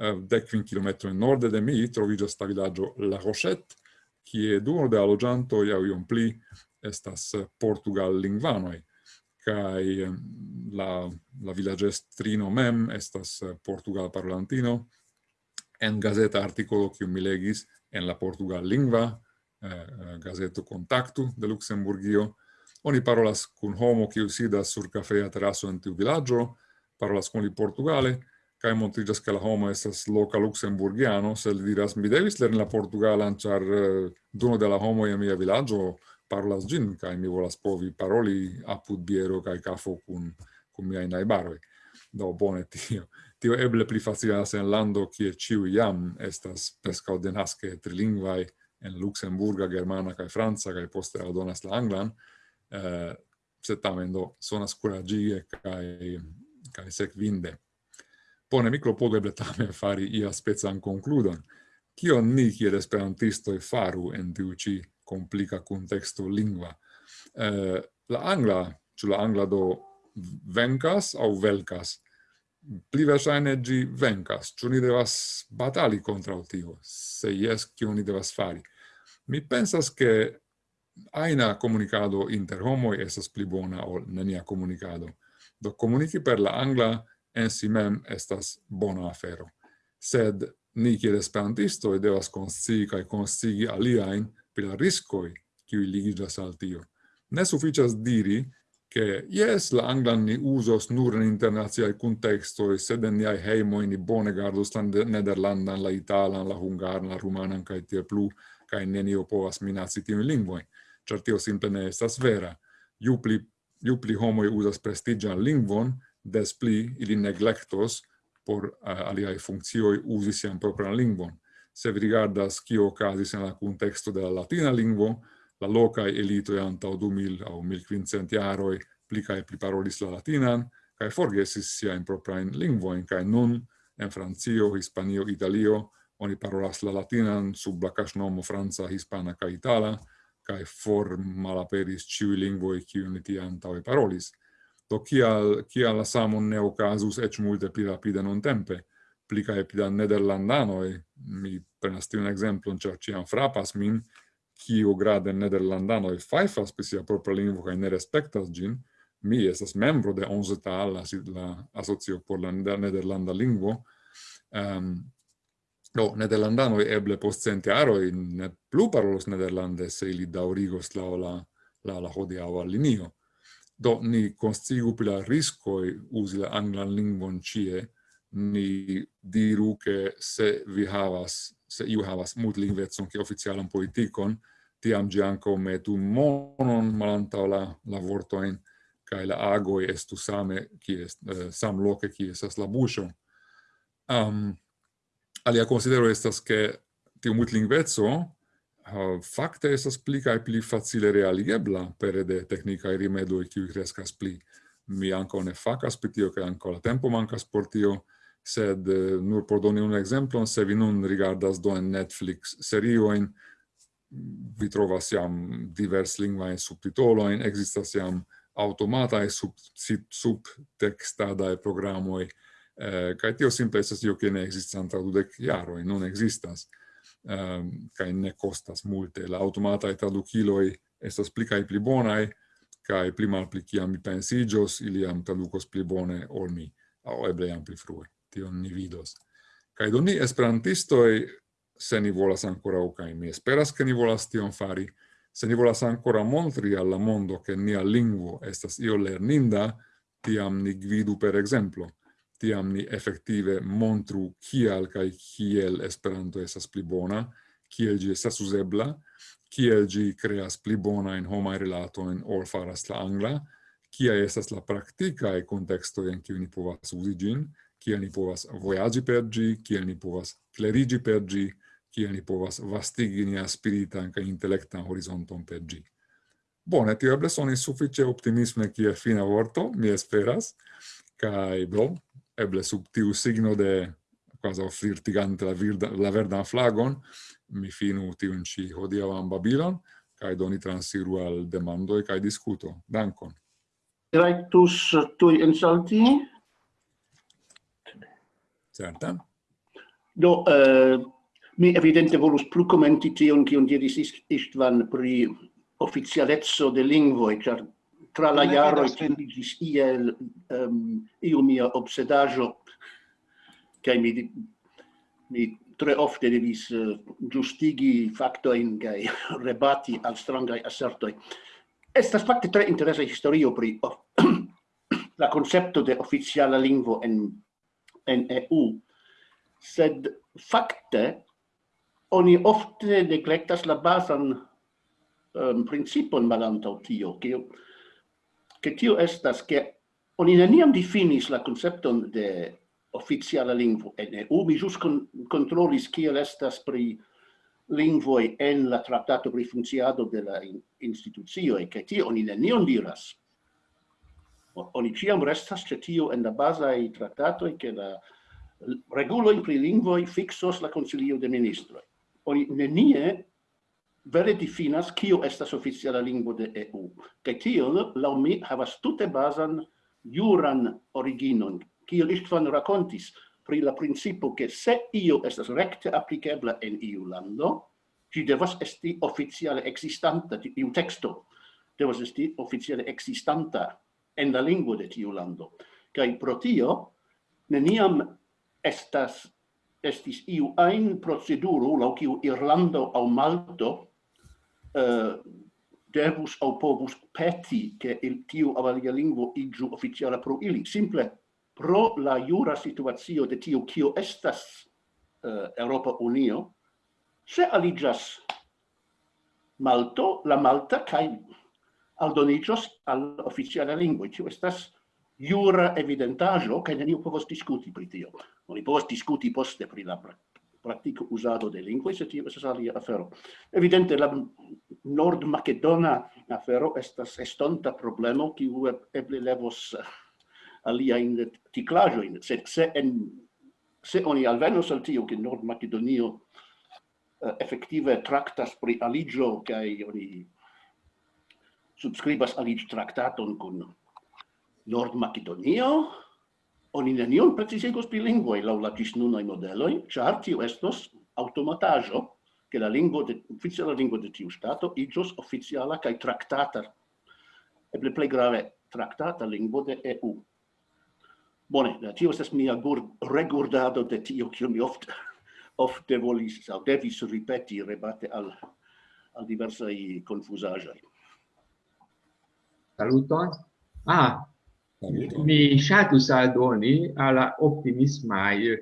eh, decvin kilometroin norde de mi trovigas sta villaggio La Rochette, kie duono de allogiantoi au iom pli estas portugal lingvanoi kai la la villagestrino mem estas eh, portugal parlantino en gazeta articolo kiu mi legis en la portugal lingva eh, eh, gazeto Contactu de Luxemburgio. Oni parolas kun homo kiu sidas sur kafea teraso en tiu vilaĝo parolas kun li portugale kai montriĝas ke la homo estas loka luxemburgiano se li diras mi devis lerni la portugalan ĉar eh, duno de la homo en mia vilaĝo parolas gin, kai mi volas provi paroli apud biero kai kafo kun, kun miaj najbaroj. Do, bone, (laughs) tio. Tio eble pli facilas en lando, kie ciu jam estas preskaŭ denaske trilingvai, en Luxemburga, Germana kai Franca, kai poste aldonas la Anglan, eh, se tamen do sonas curagie kai, kai sequinde. Pone mi clopogeble tamen fari ia spezan concludon. Kion ni, kiel e faru en tiu ci complica contexto lingua. Eh, la angla, ĉu la angla do vencas au velcas? Pli verŝajne ĝi vencas. Ĉu ni devas batali kontraŭ tio? Se jes, kion ni devas fari? Mi pensas che aina comunicado inter homoi esas pli bona ol nenia comunicado. Do comunici per la angla en si mem estas bona afero. Sed ni kiel esperantistoj devas konscii kaj konscigi aliajn pri la riscoi kiui ligidas al tio. Ne sufficias diri che yes la anglan ni usos nur in contesto e sed en niai in ni bone gardos la nederlandan, la italan, la hungaran, la rumanan, cae tie plu, kai nenio povas minaci tiun lingvoi. Cer tio simple ne estas vera. Ju pli, ju pli homoi usas prestigian lingvon, des pli ili neglectos por eh, uh, aliai funccioi usi sian propran lingvon se vi rigardas kio okazis en la kunteksto de la latina lingvo, la locae elitoi antau 2000 au 1500 quincent plica pli cae pli parolis la latinan, cae forgesis siain proprain lingvoin, cae nun en Francio, Hispanio, Italio, oni parolas la latinan sub la casnomo Franza, Hispana ca Itala, cae for malaperis ciui lingvoi cium ti antau parolis. Do, kial, kial la samon ne casus ec multe pli rapide non tempe? pli kaj pli da nederlandanoj, mi prenas tiun ekzemplon, ĉar ĉiam frapas min, kiu grade nederlandanoj fajfas pri sia propra lingvo kaj ne respektas ĝin, mi estas membro de ONZTAL, la, la asocio por la nederlanda lingvo, um, do nederlandanoj eble post centjaroj ne plu parolos nederlande se ili daŭrigos laŭ la la la hodiaŭa linio. Do ni konstigu pri la riskoj uzi la anglan lingvon ĉie, ni diru che se vi havas, se iu havas multlingvezon che oficialan politikon, tiam gi anco metu monon malantau la, la vortoin, kai la agoi estu same, ki est, uh, eh, sam loke ki esas la buŝo Um, alia considero estas ke tiu multlingvezzo uh, fakte estas pli kaj pli facile realigebla pere de teknikaj rimedoj kiuj kreskas pli. Mi ankaŭ ne fakas pri tio ke ankaŭ la tempo mankas por tio, sed eh, nur por doni un exemplon, se vi nun rigardas do en Netflix serioin, vi trovas jam divers lingvain subtitoloin, existas jam e sub, sub, subtextadae programoi, eh, kai tio simple estas io che ne existas de dudec e non existas, ehm kai ne costas multe. La automatae traduciloi estas pli kai pli bonae, kai pli mal pli kiam mi pensigios, ili am tradukos pli bone ol mi, au eble jam pli frue tion ni vidos. Kaj do ni esperantistoj, se ni volas ancora, kaj mi esperas, ke ni volas tion fari, se ni volas ancora montri alla mondo che nia lingvo estas io lerninda, tiam ni gvidu per exemplo, tiam ni effettive montru kial kaj kiel Esperanto estas pli bona, kiel ĝi estas uzebla, kiel ĝi kreas pli bona en homaj relatojn ol faras la angla, kia estas la praktika e contexto en kiu ni povas uzi ĝin, kiel ni povas vojaĝi per ĝi, kiel ni povas kleriĝi per ĝi, kiel ni povas vastigi nia spiritan kaj intelektan horizonton per ĝi. Bone, tio eble sonis sufiĉe optimisme kiel fina vorto, mi esperas, kaj do, eble sub tiu signo de quasi flirtigante la, virda, la verdan flagon, mi finu tiun ci hodiavan Babilon, kai doni transiru al demandoi kai discuto. Dankon. Rectus tui insalti? Certa. Do, uh, mi evidente volus plu commenti tion, kion diris Istvan pri officialezzo de lingvoi, char tra la jaro tendigis iel um, iu mia obsedajo, cae mi, mi tre ofte devis eh, uh, giustigi factoin cae (laughs) rebati al strangai assertoi. Estas facte tre interesa historio pri oh, (clears throat) la concepto de oficiala lingvo en en EU, sed fakte oni ofte neglectas la basan um, principon malantaŭ tio, ke ke tio estas ke oni neniam difinis la koncepton de oficiala lingvo en EU. Mi jus con, controlis kiel estas pri lingvoj en la traktato pri funkciado de la in, institucioj, ke tio oni nenion diras oni ciam restas ce tio en la basai trattatoi che la reguloi pri lingvoi fixos la Consilio de Ministroi. Oni nenie vere difinas kio estas oficiala lingvo de EU. Kaj tio, laŭ mi, havas tute bazan juran originon, kiel Istvan rakontis pri la principo ke se io estas rekte aplikebla en iu lando, ĝi devas esti oficiale ekzistanta, tiu teksto devas esti oficiale ekzistanta en la lingvo de tiu lando. Kaj pro tio neniam estas estis iu ein proceduro laŭ kiu Irlando aŭ Malto uh, devus aŭ povus peti che il tiu avalia lingvo igiu oficiala pro ili. Simple pro la jura situacio de tiu kio estas eh, uh, Europa Unio, se aligas Malto, la Malta, kai aldoniĝos al oficiala lingvo. Tio estas jura evidentajo, kaj neniu povos diskuti pri tio. Oni povos diskuti poste pri la praktiko uzado de lingvoj, sed tio estas alia afero. Evidente la nord-makedona afero estas estonta problemo kiu eble levos aliajn tiklaĵojn, sed se en se oni alvenos al tio che Nord Macedonio uh, eh, effettive traktas pri aligio kaj oni subscribas alit traktaton kun Nord Macedonio, oni nenion precisegos pri lingvoj laŭ la ĝis nunaj modeloj, ĉar tio estos automatajo che la lingvo de ufficiala lingvo de tiu ŝtato iĝos ufficiala kaj traktata, eble plej grave traktata lingvo de EU. Bone, tio estas mia gur, regurdado de tio, kiu mi ofte (laughs) ofte volis, au devis ripeti, rebate al, al diversai confusagiai. Saluton. Ah, Saluton. mi shatus aldoni alla optimismai eh,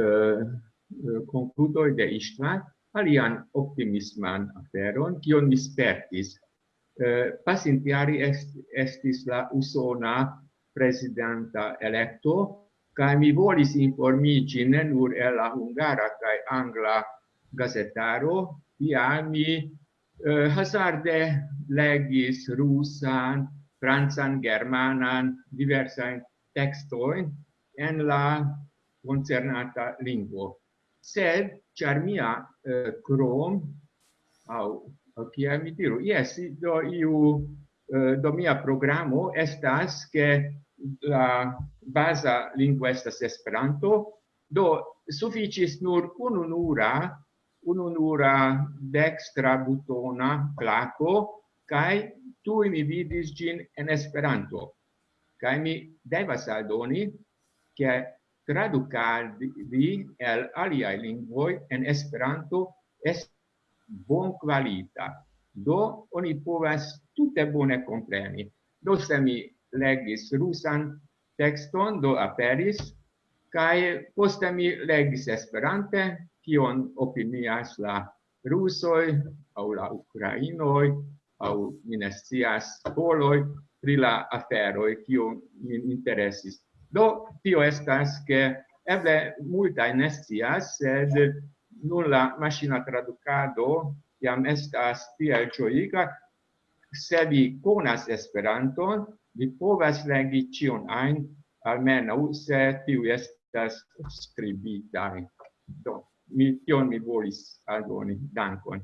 eh concludoi de Istvan, alian optimisman aferon, kion mi spertis. Eh, pasintiari est, estis la usona presidenta electo, kai mi volis informici ne nur el la hungara kai angla gazetaro, ia mi eh, hazarde legis rusan, francan, germanan, diversain textoin en la concernata lingua. Sed, char mia eh, crom, au, kia mi diru, yes, do iu, eh, do mia programo estas che la basa lingua estas Esperanto, do sufficis nur ununura un'unura dextra butona placo kai tu mi vidis gin en esperanto. Kai mi devas aldoni ke tradukadi el alia lingvoj en esperanto es bon kvalita do oni povas tute bone kompreni do se mi legis rusan tekston do aperis kai poste mi legis esperante kion opinias la rusoj aŭ la ukrainoj aŭ mi ne scias poloj pri la aferoj kio min interesis. Do tio estas ke eble multaj ne scias, sed nun la maŝina tradukado jam estas tiel ĝojiga se vi konas Esperanton, vi povas legi ĉion ajn almenaŭ se tiu estas skribitaj. Do mi tion mi volis aldoni dankon.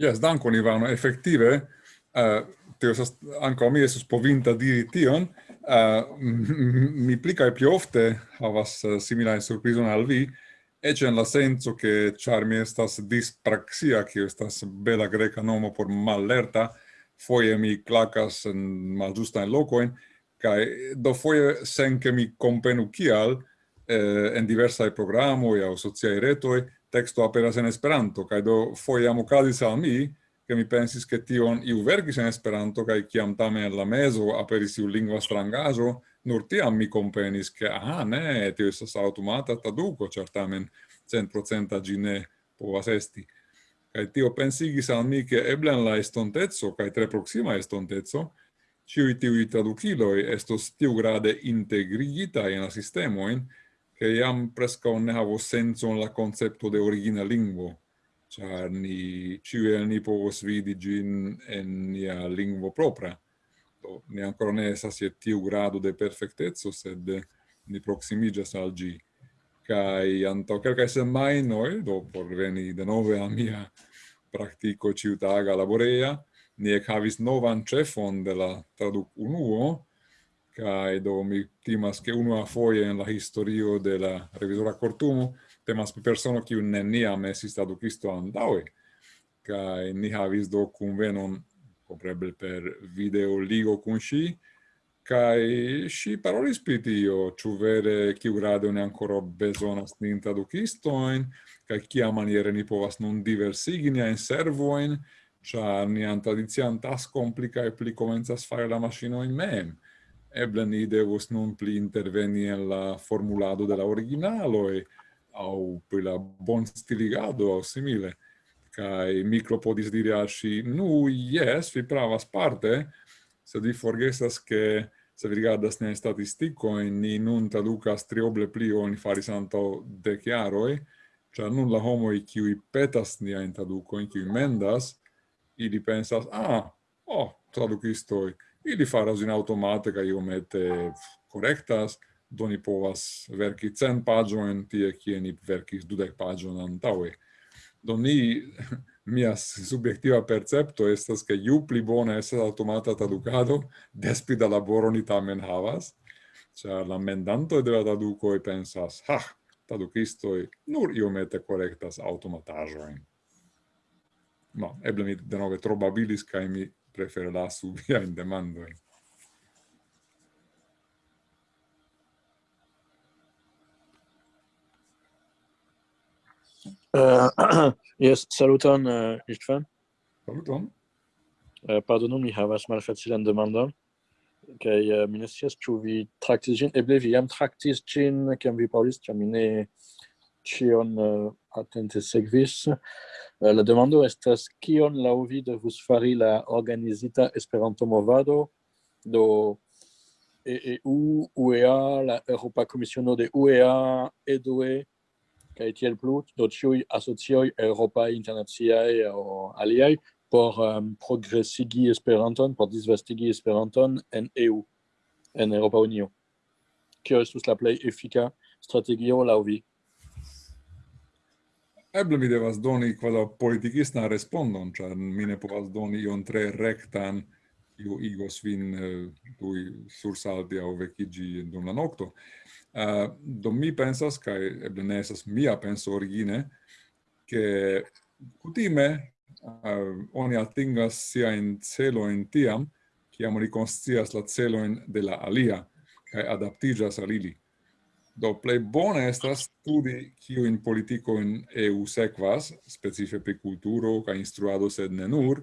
Yes, dankon Ivano, effektive uh, eh, teo sas ankaŭ mi esus povinta diri tion, uh, mi pli kaj pli ofte havas eh, uh, similae surprizon al vi, ecce en la senso che char mi estas dispraxia, che estas bela greca nomo por mallerta, foie mi clacas en malĝustajn lokojn, kai do foie sen che mi compenu kial, eh, en diversai programoi au sociai retoi texto aperas en Esperanto, cae do foiam ocasis al mi, che mi pensis che tion iu vergis en Esperanto, cae ciam tamen en la meso aperis iu lingua strangajo, nur tiam mi comprenis che, aha, ne, tio estas automata traduco, certamen centprocenta gi ne povas esti. Cae tio pensigis al mi che eblen la estontezo cae tre proxima estontezo ciui tiui traduciloi estos tiu grade integrigita in la sistemoin, che iam presca ne havo senso la concepto de origina lingua char ni ciuel ni povos vidi gin en nia lingvo propria Do, ne ancora ne sa si tiu grado de perfectezzo, sed ni proximigas al gi. Kai anto quelcae semainoi, do por veni de nove a mia practico ciutaga laborea, ni ek havis novan chefon de la traduc unuo, kai do mi timas che a foie en la historio de la revisora cortumo temas pri persono kiu neniam estis tradukisto antaŭe kai ni havis do kunvenon kompreneble per video ligo kun ŝi kai ŝi parolis pri tio ĉu vere kiugrade stinta ankoraŭ bezonas nin tradukistojn kia maniere ni povas nun diversigi niajn servojn ĉar nian tradician tas pli kaj pli komencas fari la maŝinojn mem eble ni devus nun pli interveni en la formulado de la e au pri la bon stiligado au simile. Kai micro podis diri al si, nu, yes, vi pravas parte, se vi forgesas che se vi rigardas ne statisticoin, ni nun traducas trioble pli oni faris anto e cioè nun la i qui petas ni in traduco in qui mendas, ili pensas, ah, oh, traducistoi, ili faras in automate kaj iomete korektas, do ni povas verki cent pagioen tie kie ni verkis dudek pagion antaŭe. Do ni, (laughs) mia subjektiva percepto estas ke ju pli bona estas automata traducado, (laughs) des pli da laboro ni tamen havas, ĉar la mendantoj de la tradukoj pensas, ha, tradukistoj nur iomete korektas automataĵojn. No, eble mi denove tro babilis kaj mi prefero lasu viajn demandojn. Uh, eh, (clears throat) yes, saluton, uh, Istvan. Saluton. Uh, pardonu, mi havas malfacilan demandon. Kaj uh, mi ne scias, ĉu vi traktis ĝin. Eble vi jam traktis ĝin, kiam vi parolis, ĉar mi ne ĉion uh, atente sekvis. Uh, la demando estas kion laŭ vi devus fari la organizita Esperanto-movado do EU, UEA, la Europa Komisiono de UEA, EDUE, kaj tiel plu do ĉiuj asocioj eŭropaj internaciaj aŭ aliaj por um, progresigi Esperanton, por disvastigi Esperanton en EU, en Europa Unio. Kio estus la plej efika strategio laŭ vi? Eble mi devas doni quadra politikistan respondon, char mi ne povas doni ion tre rectan, iu igos vin eh, tui sursalti au vecigi dum la nocto. Uh, eh, do mi pensas, kai eble ne esas mia penso origine, che cutime uh, eh, oni atingas sia in celo in tiam, ciam riconscias la celoin de la alia, kai adaptigas al ili. Do plei bone estas studi kiu in politico in EU sekvas, specife pri kulturo kaj instruado sed ne nur,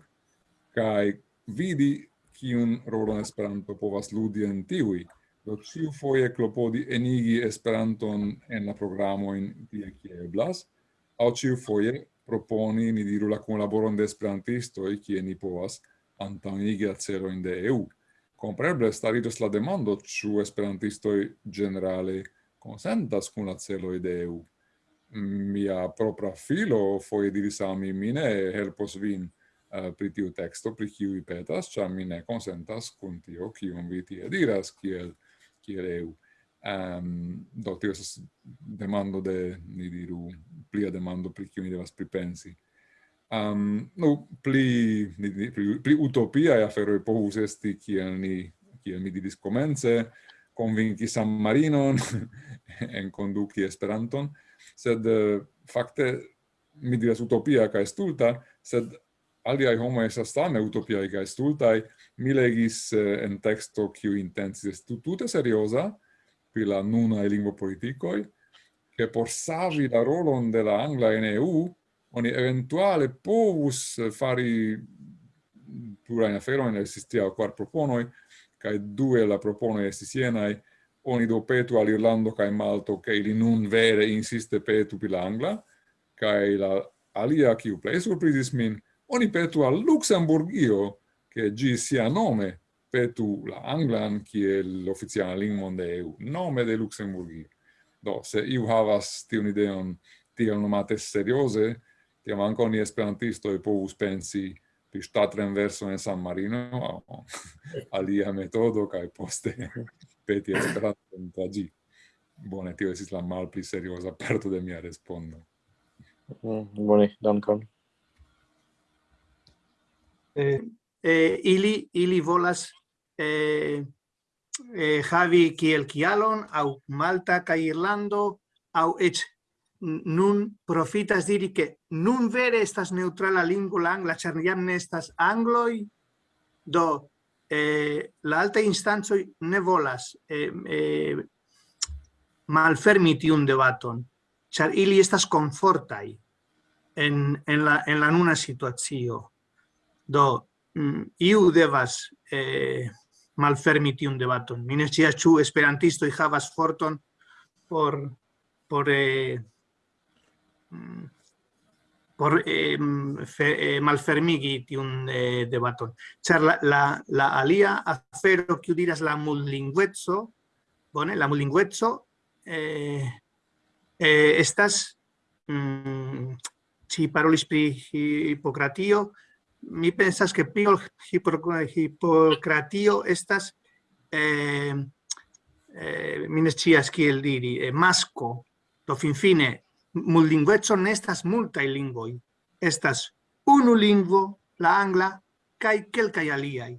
kaj vidi kiun rolon Esperanto povas ludi en tiui. Do ciu foje klopodi enigi Esperanton en la programo in tie kie eblas, au ciu foje proponi, ni diru, la kunlaboron de Esperantistoj kie ni povas antaŭenigi la celojn de EU. Compreble staritos la demando, ĉu Esperantistoj generale consentas cun la celo de EU. Mia propra filo foie diris al mi, mine helpos vin uh, pri tiu texto, pri kiu vi petas, cia mine consentas cun tio, kium vi tie diras, kiel, kiel EU. Um, do, tio esas demando de, ni diru, plia demando pri kiu mi devas pripensi um, no, pli, pli, pli utopiae aferoi povus esti, kiel, ni, kiel mi diris comence, convinci San Marinon (laughs) en conduci Esperanton, sed eh, fakte mi diras utopia ca stulta, sed aliaj homo estas same utopiaj ca stultaj. Mi legis eh, en teksto kiu est tutte serioza pri la nuna e lingua politicoi, che por savi la rolon de la angla in EU, oni eventuale povus eh, fari plurajn aferojn, el existia kvar cae due la propone estis sienai oni do petu al Irlando cae Malto, che ili nun vere insiste petu pi la Angla, cae la alia, kiu plei surprizis min, oni petu al Luxemburgio, che gi sia nome petu la Anglan, kie l'officiala lingua de EU, nome de Luxemburgio. Do, se iu havas tion ideon tiel nomate seriose, tiam esperantisto e povus pensi pri ŝtatrenverso in San Marino alia metodo kai poste (laughs) peti esperanto tra tagi Bone, tio esis la malpli seriosa parto de mia respondo. Mm, bone, dankon. Eh, eh, ili, ili volas eh, eh, havi kiel kialon, au Malta kaj Irlando, au ech nun profitas diri que nun vere estas neutrala lingua la angla ĉar jam ne estas angloj do eh, la alta instanco ne volas eh, eh, malfermi tiun debaton ili estas konfortaj en, en, la, en la nuna situacio do mm, iu devas eh, malfermi tiun debaton. Mi ne scias ĉu esperantistoj havas forton por por eh, por eh, fe, eh, malfermigi eh, la, la, la alia afero que diras la multilingüezzo, bone, la multilingüezzo eh, eh, estas mm, parolis pri mi pensas que pri hipocratio estas eh, eh, mi ne scias kiel diri, eh, mullinguezzo ne estas multai lingvoi. Estas unu lingvo, la angla, kai kelkai aliai.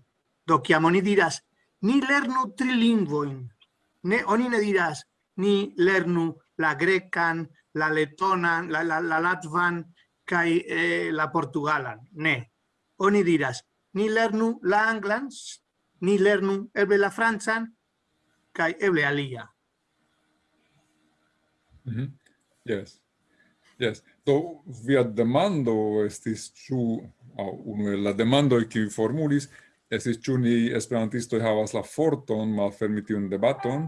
Do, kiam oni diras, ni lernu trilingvoin. Ne, oni ne diras, ni lernu la grecan, la letonan, la, la, la latvan, kai eh, la portugalan. Ne, oni diras, ni lernu la anglan, ni lernu eble la francan, kai eble alia. Mm -hmm. Yes. Yes. Do via demando estis ĉu aŭ unu el la demandoj kiuj formulis estis ĉu ni esperantistoj havas la forton malfermi tiun debaton.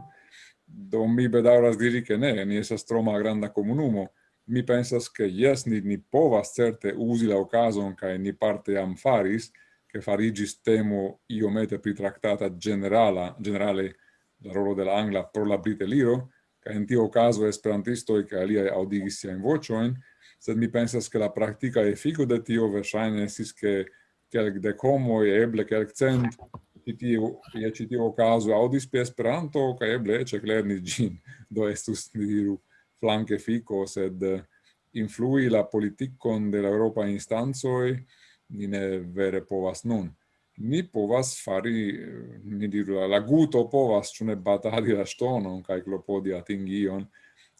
Do mi bedaŭras diri ke ne, ni estas tro malgranda komunumo. Mi pensas ke jes, ni, ni povas certe uzi la okazon kaj ni parte jam faris, che fariĝis temo iomete pritraktata generala, generale la rolo de la angla pro la briteliro, ca in tio caso esperantisto e alia audigis siain vocioin, sed mi pensas che la practica effico de tio versaine esis che quelc de comoi, eble quelc cent, citiu, ie citiu caso audis pe esperanto, ca eble ce clerni gin, (laughs) do estus, diru, flanque fico, sed eh, influi la politicon de la Europa instanzoi, ni ne vere povas nun ni povas fari, eh, ni diru, la guto povas, ciune batali la ŝtonon kaj klopodi atingi ion.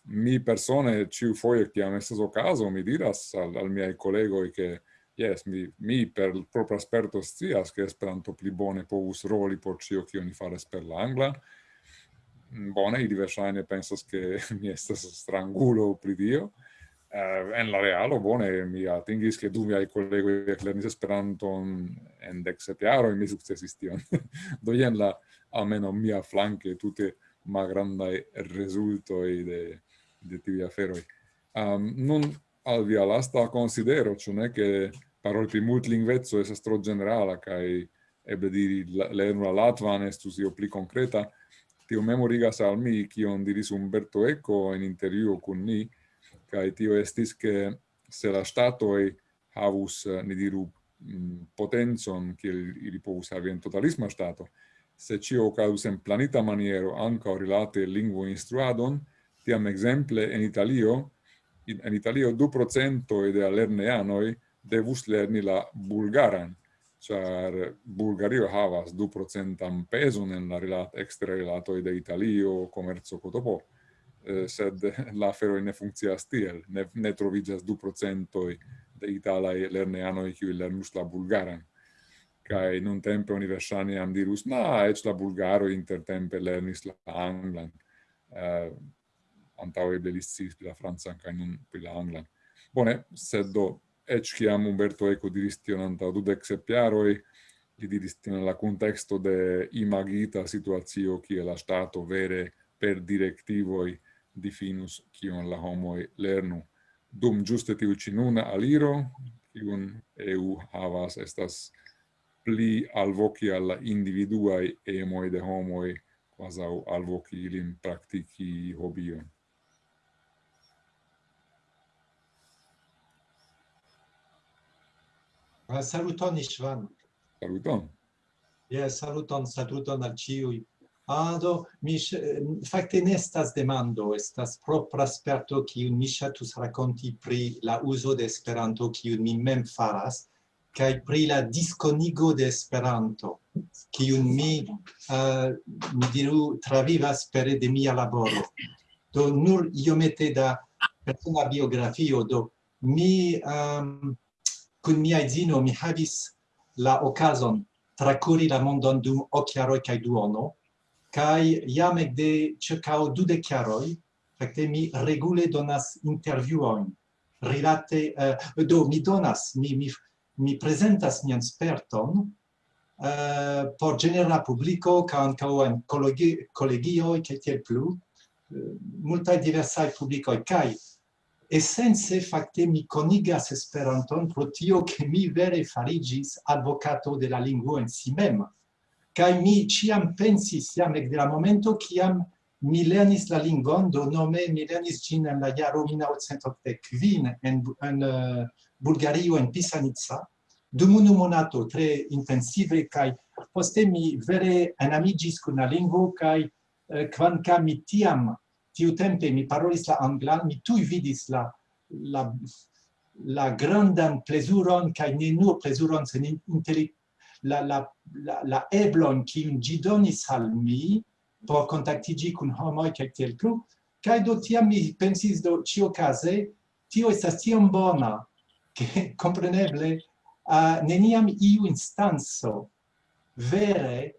Mi persone, ĉiu foje kiam estas okazo mi diras al, al miei kolegoj che, yes, mi, mi per propra sperto stias, che esperanto pli bone povus roli por cio kion ni faras per l'angla. Mm, bone, ili verŝajne pensas che (laughs) mi estas strangulo pri dio, Uh, en la realo, bone, mi atingis che du miai collegoi lernis Esperanton en dec sete aroi, mi successis tion. (laughs) Do jen la, almeno mia flanque, tute magrandai resultoi de, de tivi aferoi. Um, nun al via lasta considero, ciò ne che parol pri multlingvezzo esas tro generala, kai ebbe diri lernu la Latvan estus io pli concreta, tio memorigas al mi, cion diris Umberto Eco in interviuo con ni, kai tio estis ke se la statoi havus eh, ni diru mm, potenzon kiel ili povus havi en totalisma stato se cio ocadus en planita maniero anca rilate lingvo instruadon tiam exemple en Italio in, en Italio du procento de lerneanoi devus lerni la bulgaran char Bulgario havas du procentam peson en la rilat extra rilatoi de Italio, comerzo, cotopo. Eh, sed (laughs) la fero ne funkcias tiel, ne, ne troviĝas du procentoj de italaj lerneanoj kiuj lernus la bulgaran. Kaj nun tempo oni verŝajne jam dirus, na, eĉ la bulgaro intertempe lernis la anglan. Uh, antaŭe eble li sciis pri la francan kaj nun pri la anglan. Bone, sed do, eĉ kiam Umberto Eco diris tion antaŭ dudek sep jaroj, li diris tion la kunteksto de imagita situacio kie la ŝtato vere per directivoi difinus kion la homoi lernu. Dum giuste tiu cinuna aliro, kiun EU havas, estas pli alvoci alla individuae emoi de homoi, quasau alvoci ilin practici hobion. Saluton, Ishvan. Saluton. Yes, saluton, saluton al ciui ado mi eh, fakte ne estas demando estas propra sperto kiu mi ŝatus rakonti pri la uzo de Esperanto kiu mi mem faras kaj pri la diskonigo de Esperanto kiu mi uh, mi diru travivas pere de mia laboro. Do nur iomete da persona biografio do mi um, kun mia edzino mi havis la okazon trakuri la mondon dum ok jaroj kaj duono kai jam de circau dudek jaroj fakte mi regule donas intervjuojn rilate uh, do mi donas mi mi mi prezentas mian sperton uh, por genera publiko ka ankaŭ en kolegi kolegioj kaj tiel plu uh, multaj diversaj publikoj. Kaj essence fakte mi conigas Esperanton pro tio ke mi vere farigis advocato de la in si mem. Kai mi ciam pensis jam ek de la momento kiam mi lernis la lingvon, do nome mi lernis gin en la jaro 1985 en, en uh, Bulgario en Pisanica, dum unu monato tre intensive kai poste mi vere enamigis kun la lingvo kai eh, kvankam mi tiam tiu tempe mi parolis la anglan mi tuj vidis la la la grandan plezuron kaj ne nur plezuron sen interi, la, la, la, la eblon kiun ĝi donis al mi por kontaktiĝi kun homoj kaj tiel plu, kaj do tiam mi pensis do ĉiuokaze, tio estas tiom bona, (laughs) ke kompreneble uh, neniam iu instanco vere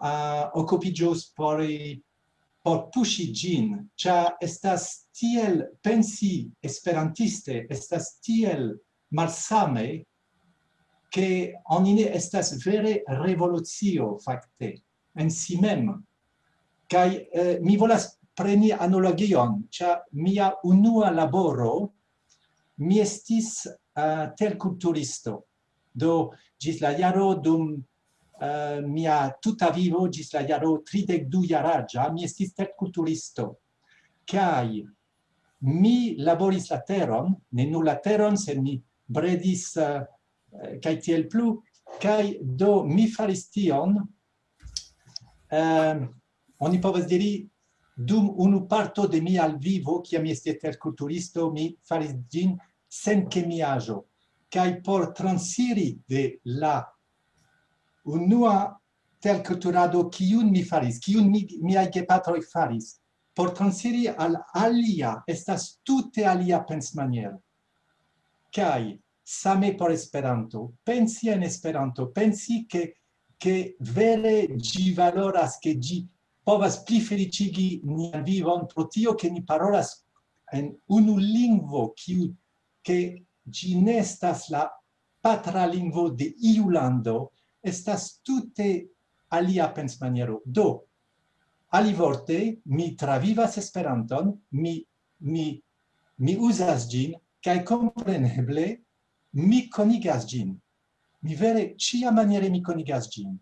uh, occupigios por por pushi gin cha estas tiel pensi esperantiste estas tiel malsame che onine estas vere revoluzio facte en si mem. Kai eh, mi volas preni analogion. Cha mia unua laboro mi estis eh, uh, terculturisto do gis la jaro dum uh, mia tuta vivo gis la jaro 32 jaraĝa mi estis terculturisto kai mi laboris la teron ne nur la teron se mi bredis uh, Eh, kaj tiel plu kai do mi faris tion um, oni povas diri dum unu parto de mi al vivo kiam mi estis terkulturisto mi faris gin sen kemiajo. Kai por transiri de la unua terkulturado kiun mi faris kiun mi miaj gepatroj faris por transiri al alia estas tute alia pensmaniero kai same por Esperanto. Pensi en Esperanto, pensi che che vere gi valoras che gi povas pli felicigi nian vivon pro tio che ni parolas en unu lingvo kiu che gi nestas la patra lingvo de iu lando estas tute alia pensmaniero. Do, alivorte, mi travivas Esperanton, mi, mi, mi usas gin, cae compreneble mi conigas gin. Mi vere cia maniere mi conigas gin.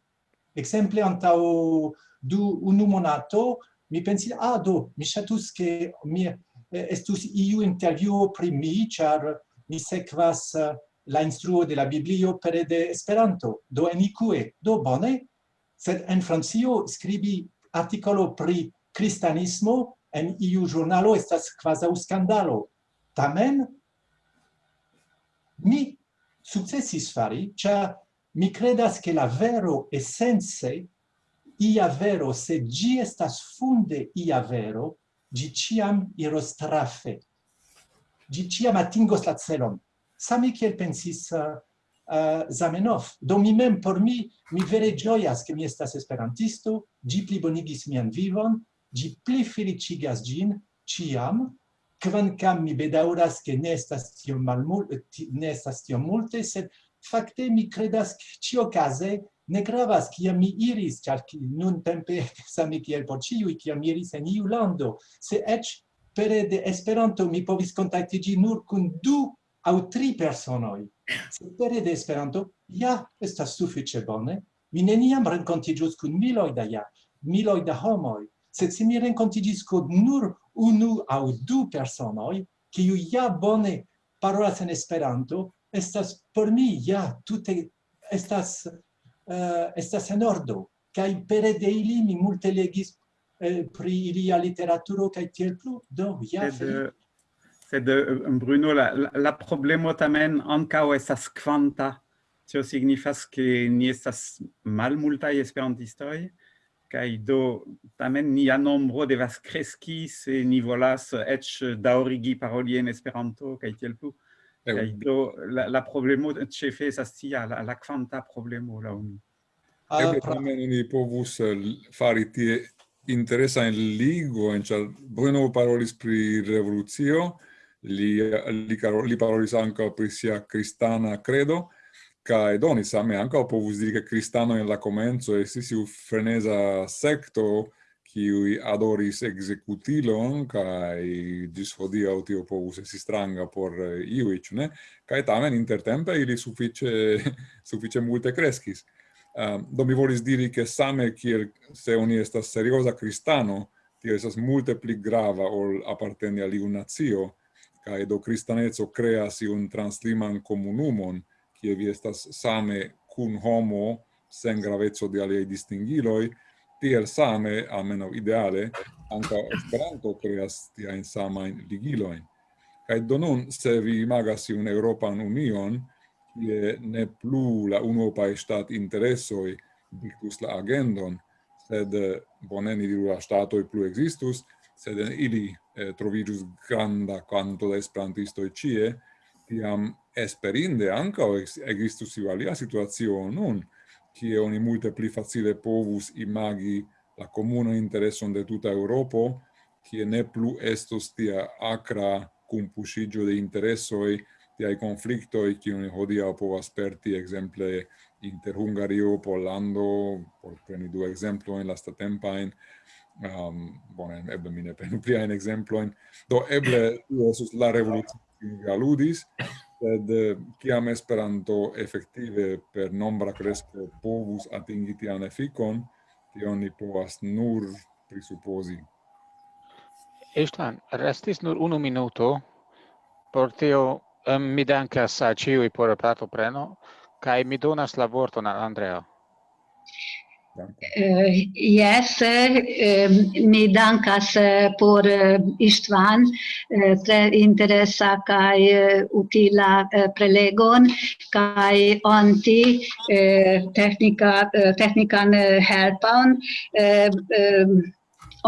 Exemple, antau du unu monato, mi pensi, ah, do, mi chatus che mi estus iu interview pri mi, char mi sekvas eh, la instruo de la Biblio pere de Esperanto, do enicue, do bone, sed en Francio scribi articolo pri cristianismo en iu giornalo estas quasau scandalo. Tamen, mi successis fari, cia mi credas che la vero essense, ia vero, se gi estas funde ia vero, gi ciam iros trafe. Gi ciam atingos la celon. Sami kiel pensis uh, uh, Zamenhof. Do mi mem por mi, mi vere gioias che mi estas esperantisto, gi plibonigis mian vivon, gi pli felicigas gin, ciam, Kvankam mi bedauras che ne estas tiom malmulte, ne estas tiom multe, sed fakte mi credas ke case ne gravas kia mi iris, ĉar nun tempe (laughs) same kiel por ĉiuj, mi iris en iu lando, se eĉ pere de Esperanto mi povis kontaktiĝi nur kun du aŭ tri personoj. Se pere de Esperanto, ja, estas suffice bone. Mi neniam rencontigius kun miloi da ja, miloi da homoi sed se mi rencontigis kun nur unu au du personoi, kiu ja bone parolas en Esperanto, estas por mi ja tute estas uh, estas en ordo. Kaj pere de ili mi multe legis eh, pri ilia literaturo kaj tiel plu. Do ja sed, eh, sed eh, Bruno la la problemo tamen ankaŭ estas kvanta. Tio signifas ke ni estas malmultaj esperantistoj kai do tamen nia nombro devas kreski se ni volas ec daurigi paroli en Esperanto kaj tiel plu. Eh kaj do la, la problemo ĉefe estas tia la, la kvanta problemo laŭ mi. Eh Eble ah, tamen ni povus eh, fari tie interesa en ligo en ĉar Bruno parolis pri revolucio, li li, li parolis anca pri sia kristana credo, kai doni same anca povus diri che cristano in la comenzo estis iu frenesa secto qui adoris executilon kai gis hodiau tio povus esi stranga por iui, ne? kai tamen intertempe ili suffice, (laughs) suffice multe crescis. um, ehm, do mi volis diri che same kiel se oni estas seriosa cristano, tio estas multe pli grava ol apparteni al iu nazio, kai do cristanezzo creas iun transliman comunumon, kie vi estas same cun homo sen gravezzo de aliei distingiloi, tiel same, almeno ideale, anca Esperanto creas tiaen samain ligiloin. Cae donun, se vi imagas un Europan Union, ie ne plu la unuopae stat interessoi dictus la agendon, sed boneni diru la statoi plu existus, sed ili eh, trovidus granda quanto da esperantistoi cie, tiam esperinde anca existus iu alia situacio nun, kie oni multe pli facile povus imagi la comuna intereson de tuta Europo, kie ne plu estos tia acra cumpusigio de interessoi, tiai conflictoi, cie oni hodia povas perti, exemple, inter Hungario, Pollando, por preni du exemploin, lastatempain, um, bonem, eble mine ne prenu (laughs) pliaen exemploin, do eble, tu esus la revolucio aludis, sed eh, kiam Esperanto efektive per nombra kresko povus atingi tian efikon, tion ni povas nur prisupozi. Eustan, restis nur unu minuto, por tio um, mi dankas a ciui por partopreno, kai mi donas la vorton al Andreo. Uh, yes, uh, mi dankas äh, por äh, Istvan tre interesa kaj utila prelegon kaj anti tehnika, tehnikan helpon. Um,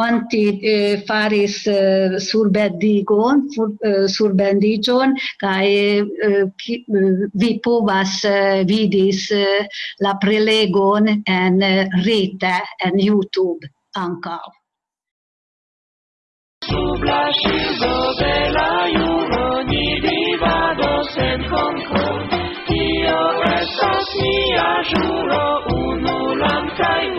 anti eh, faris eh, surbendigon, sur, eh, surbendigion, kai eh, ki, eh, vi povas eh, vidis eh, la prelegon en eh, rete, en YouTube anka Sub la scivo de la juro ni vivados en concord tio estas mia juro unulam cae